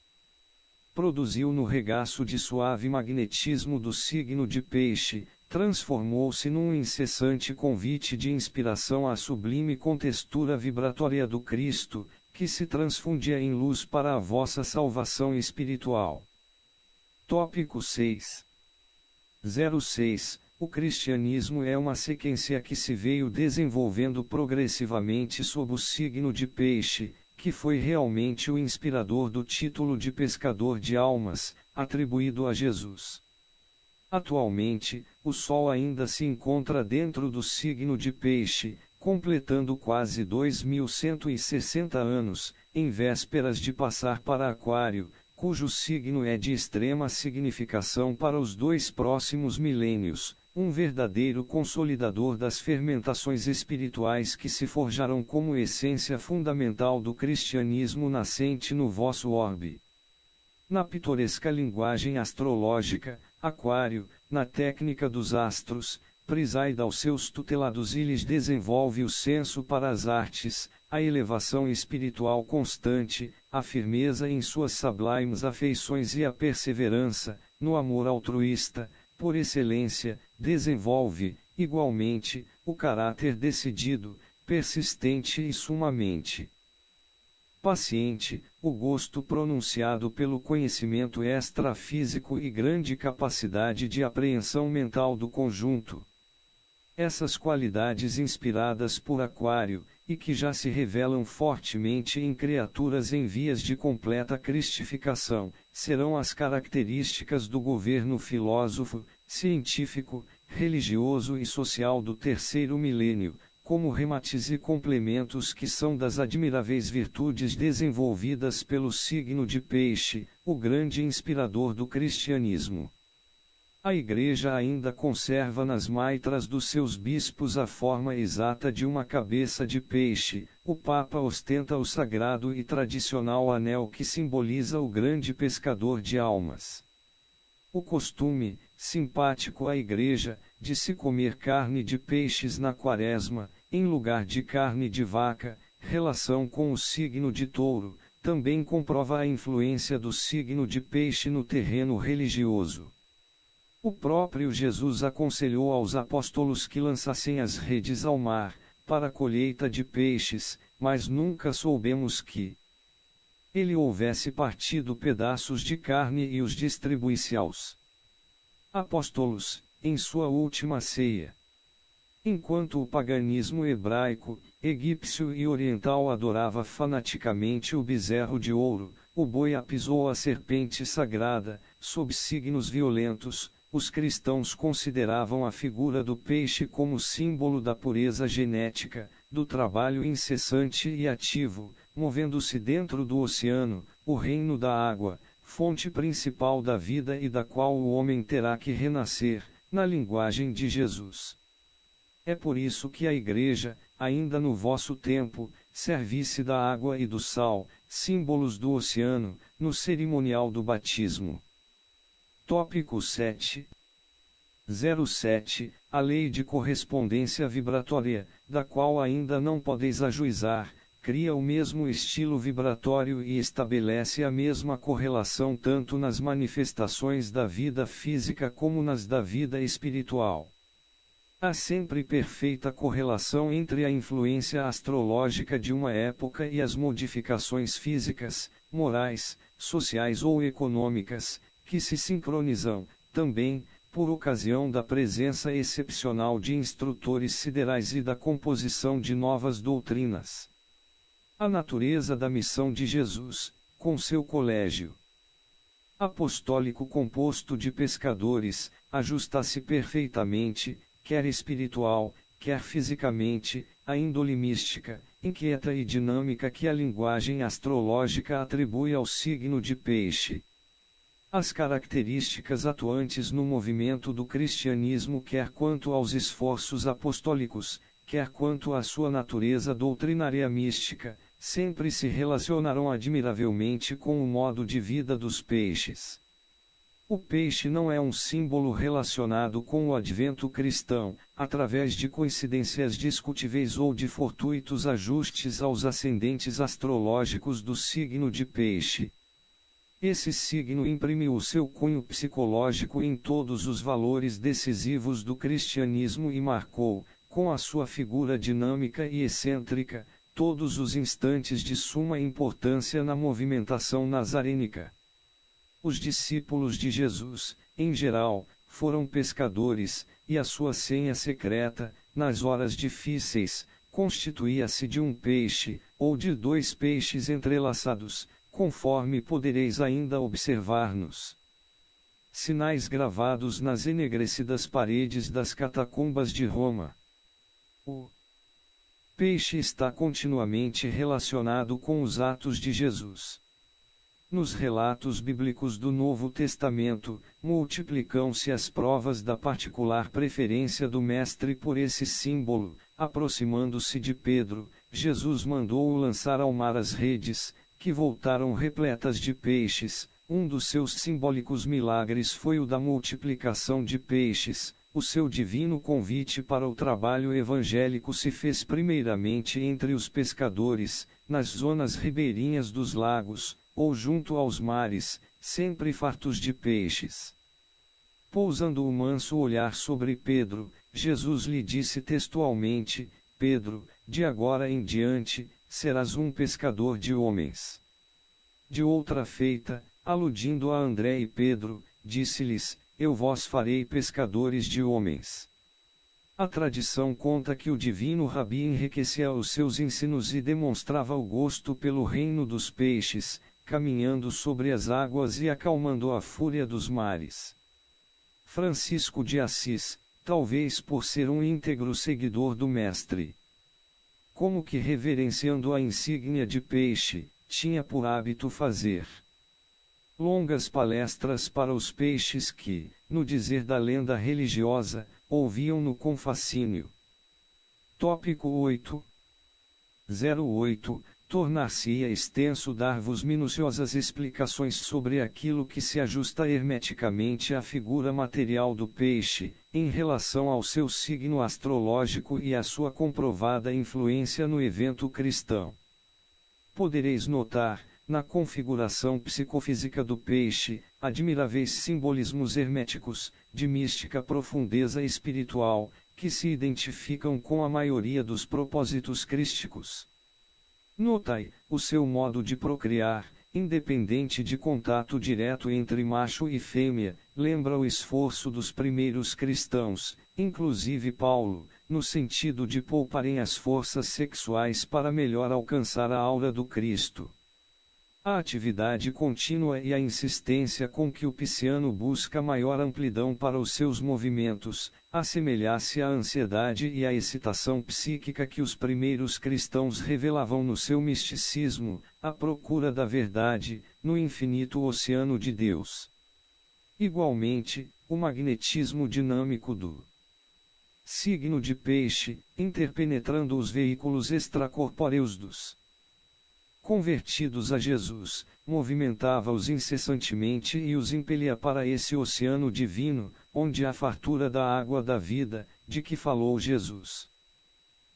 produziu no regaço de suave magnetismo do signo de Peixe, transformou-se num incessante convite de inspiração à sublime contextura vibratória do Cristo, que se transfundia em luz para a vossa salvação espiritual. Tópico 6 06 O cristianismo é uma sequência que se veio desenvolvendo progressivamente sob o signo de Peixe, que foi realmente o inspirador do título de pescador de almas, atribuído a Jesus. Atualmente, o Sol ainda se encontra dentro do signo de Peixe, completando quase 2160 anos, em vésperas de passar para Aquário, cujo signo é de extrema significação para os dois próximos milênios, um verdadeiro consolidador das fermentações espirituais que se forjarão como essência fundamental do cristianismo nascente no vosso orbe. Na pitoresca linguagem astrológica, Aquário, na técnica dos astros, preside aos seus tutelados e lhes desenvolve o senso para as artes, a elevação espiritual constante, a firmeza em suas sublimes afeições e a perseverança, no amor altruísta, por excelência, desenvolve, igualmente, o caráter decidido, persistente e sumamente paciente, o gosto pronunciado pelo conhecimento extrafísico e grande capacidade de apreensão mental do conjunto. Essas qualidades inspiradas por Aquário, e que já se revelam fortemente em criaturas em vias de completa cristificação, serão as características do governo filósofo, científico, religioso e social do terceiro milênio, como remates e complementos que são das admiráveis virtudes desenvolvidas pelo signo de Peixe, o grande inspirador do cristianismo. A Igreja ainda conserva nas maitras dos seus bispos a forma exata de uma cabeça de peixe, o Papa ostenta o sagrado e tradicional anel que simboliza o grande pescador de almas. O costume, simpático à Igreja, de se comer carne de peixes na quaresma, em lugar de carne de vaca, relação com o signo de touro, também comprova a influência do signo de peixe no terreno religioso. O próprio Jesus aconselhou aos apóstolos que lançassem as redes ao mar, para a colheita de peixes, mas nunca soubemos que ele houvesse partido pedaços de carne e os distribuísse aos apóstolos, em sua última ceia. Enquanto o paganismo hebraico, egípcio e oriental adorava fanaticamente o bezerro de ouro, o boi apisou a serpente sagrada, sob signos violentos, os cristãos consideravam a figura do peixe como símbolo da pureza genética, do trabalho incessante e ativo, movendo-se dentro do oceano, o reino da água, fonte principal da vida e da qual o homem terá que renascer, na linguagem de Jesus. É por isso que a Igreja, ainda no vosso tempo, servisse da água e do sal, símbolos do oceano, no cerimonial do batismo. Tópico 7. 07. A lei de correspondência vibratória, da qual ainda não podeis ajuizar, cria o mesmo estilo vibratório e estabelece a mesma correlação tanto nas manifestações da vida física como nas da vida espiritual. Há sempre perfeita correlação entre a influência astrológica de uma época e as modificações físicas, morais, sociais ou econômicas, que se sincronizam, também, por ocasião da presença excepcional de instrutores siderais e da composição de novas doutrinas. A natureza da missão de Jesus, com seu colégio apostólico composto de pescadores, ajusta-se perfeitamente, quer espiritual, quer fisicamente, à índole mística, inquieta e dinâmica que a linguagem astrológica atribui ao signo de peixe. As características atuantes no movimento do cristianismo, quer quanto aos esforços apostólicos, quer quanto à sua natureza doutrinária mística, sempre se relacionarão admiravelmente com o modo de vida dos peixes. O peixe não é um símbolo relacionado com o advento cristão, através de coincidências discutíveis ou de fortuitos ajustes aos ascendentes astrológicos do signo de peixe. Esse signo imprimiu seu cunho psicológico em todos os valores decisivos do cristianismo e marcou, com a sua figura dinâmica e excêntrica, todos os instantes de suma importância na movimentação nazarênica. Os discípulos de Jesus, em geral, foram pescadores, e a sua senha secreta, nas horas difíceis, constituía-se de um peixe, ou de dois peixes entrelaçados, conforme podereis ainda observar-nos. Sinais gravados nas enegrecidas paredes das catacumbas de Roma. O peixe está continuamente relacionado com os atos de Jesus. Nos relatos bíblicos do Novo Testamento, multiplicam-se as provas da particular preferência do Mestre por esse símbolo. Aproximando-se de Pedro, Jesus mandou-o lançar ao mar as redes, que voltaram repletas de peixes. Um dos seus simbólicos milagres foi o da multiplicação de peixes, o seu divino convite para o trabalho evangélico se fez primeiramente entre os pescadores, nas zonas ribeirinhas dos lagos, ou junto aos mares, sempre fartos de peixes. Pousando o manso olhar sobre Pedro, Jesus lhe disse textualmente: Pedro, de agora em diante, serás um pescador de homens. De outra feita, aludindo a André e Pedro, disse-lhes: eu vós farei pescadores de homens. A tradição conta que o divino Rabi enriquecia os seus ensinos e demonstrava o gosto pelo reino dos peixes, caminhando sobre as águas e acalmando a fúria dos mares. Francisco de Assis, talvez por ser um íntegro seguidor do Mestre. Como que reverenciando a insígnia de peixe, tinha por hábito fazer longas palestras para os peixes que, no dizer da lenda religiosa, ouviam-no com fascínio. Tópico 8. 08. Tornar-se-ia extenso dar-vos minuciosas explicações sobre aquilo que se ajusta hermeticamente à figura material do peixe, em relação ao seu signo astrológico e à sua comprovada influência no evento cristão. Podereis notar, na configuração psicofísica do peixe, admiráveis simbolismos herméticos, de mística profundeza espiritual, que se identificam com a maioria dos propósitos crísticos. Notai, o seu modo de procriar, independente de contato direto entre macho e fêmea, lembra o esforço dos primeiros cristãos, inclusive Paulo, no sentido de pouparem as forças sexuais para melhor alcançar a aura do Cristo. A atividade contínua e a insistência com que o pisciano busca maior amplidão para os seus movimentos, assemelhasse à ansiedade e à excitação psíquica que os primeiros cristãos revelavam no seu misticismo, à procura da verdade, no infinito oceano de Deus. Igualmente, o magnetismo dinâmico do signo de peixe, interpenetrando os veículos extracorpóreos dos convertidos a Jesus, movimentava-os incessantemente e os impelia para esse oceano divino, onde há fartura da água da vida, de que falou Jesus.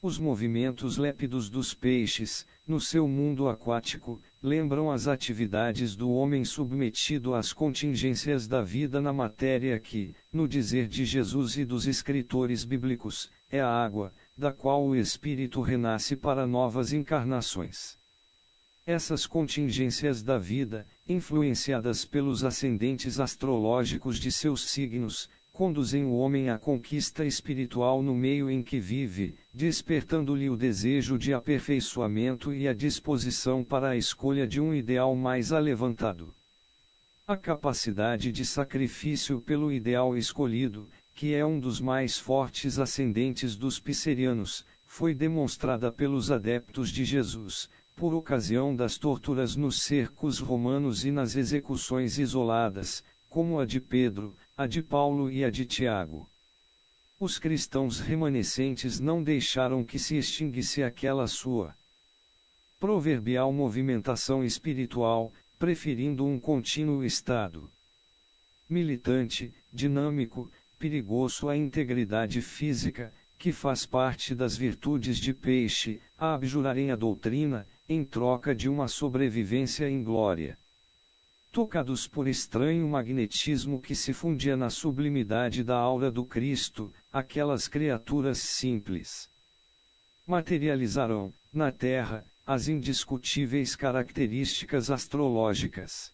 Os movimentos lépidos dos peixes, no seu mundo aquático, lembram as atividades do homem submetido às contingências da vida na matéria que, no dizer de Jesus e dos escritores bíblicos, é a água, da qual o espírito renasce para novas encarnações. Essas contingências da vida, influenciadas pelos ascendentes astrológicos de seus signos, conduzem o homem à conquista espiritual no meio em que vive, despertando-lhe o desejo de aperfeiçoamento e a disposição para a escolha de um ideal mais alevantado. A capacidade de sacrifício pelo ideal escolhido, que é um dos mais fortes ascendentes dos Pisserianos, foi demonstrada pelos adeptos de Jesus, por ocasião das torturas nos cercos romanos e nas execuções isoladas, como a de Pedro, a de Paulo e a de Tiago. Os cristãos remanescentes não deixaram que se extinguisse aquela sua proverbial movimentação espiritual, preferindo um contínuo estado militante, dinâmico, perigoso à integridade física, que faz parte das virtudes de peixe, a abjurarem a doutrina, em troca de uma sobrevivência em glória. Tocados por estranho magnetismo que se fundia na sublimidade da aura do Cristo, aquelas criaturas simples materializarão, na Terra, as indiscutíveis características astrológicas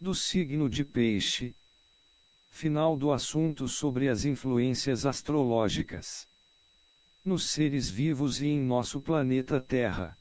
do signo de Peixe. Final do assunto sobre as influências astrológicas nos seres vivos e em nosso planeta Terra.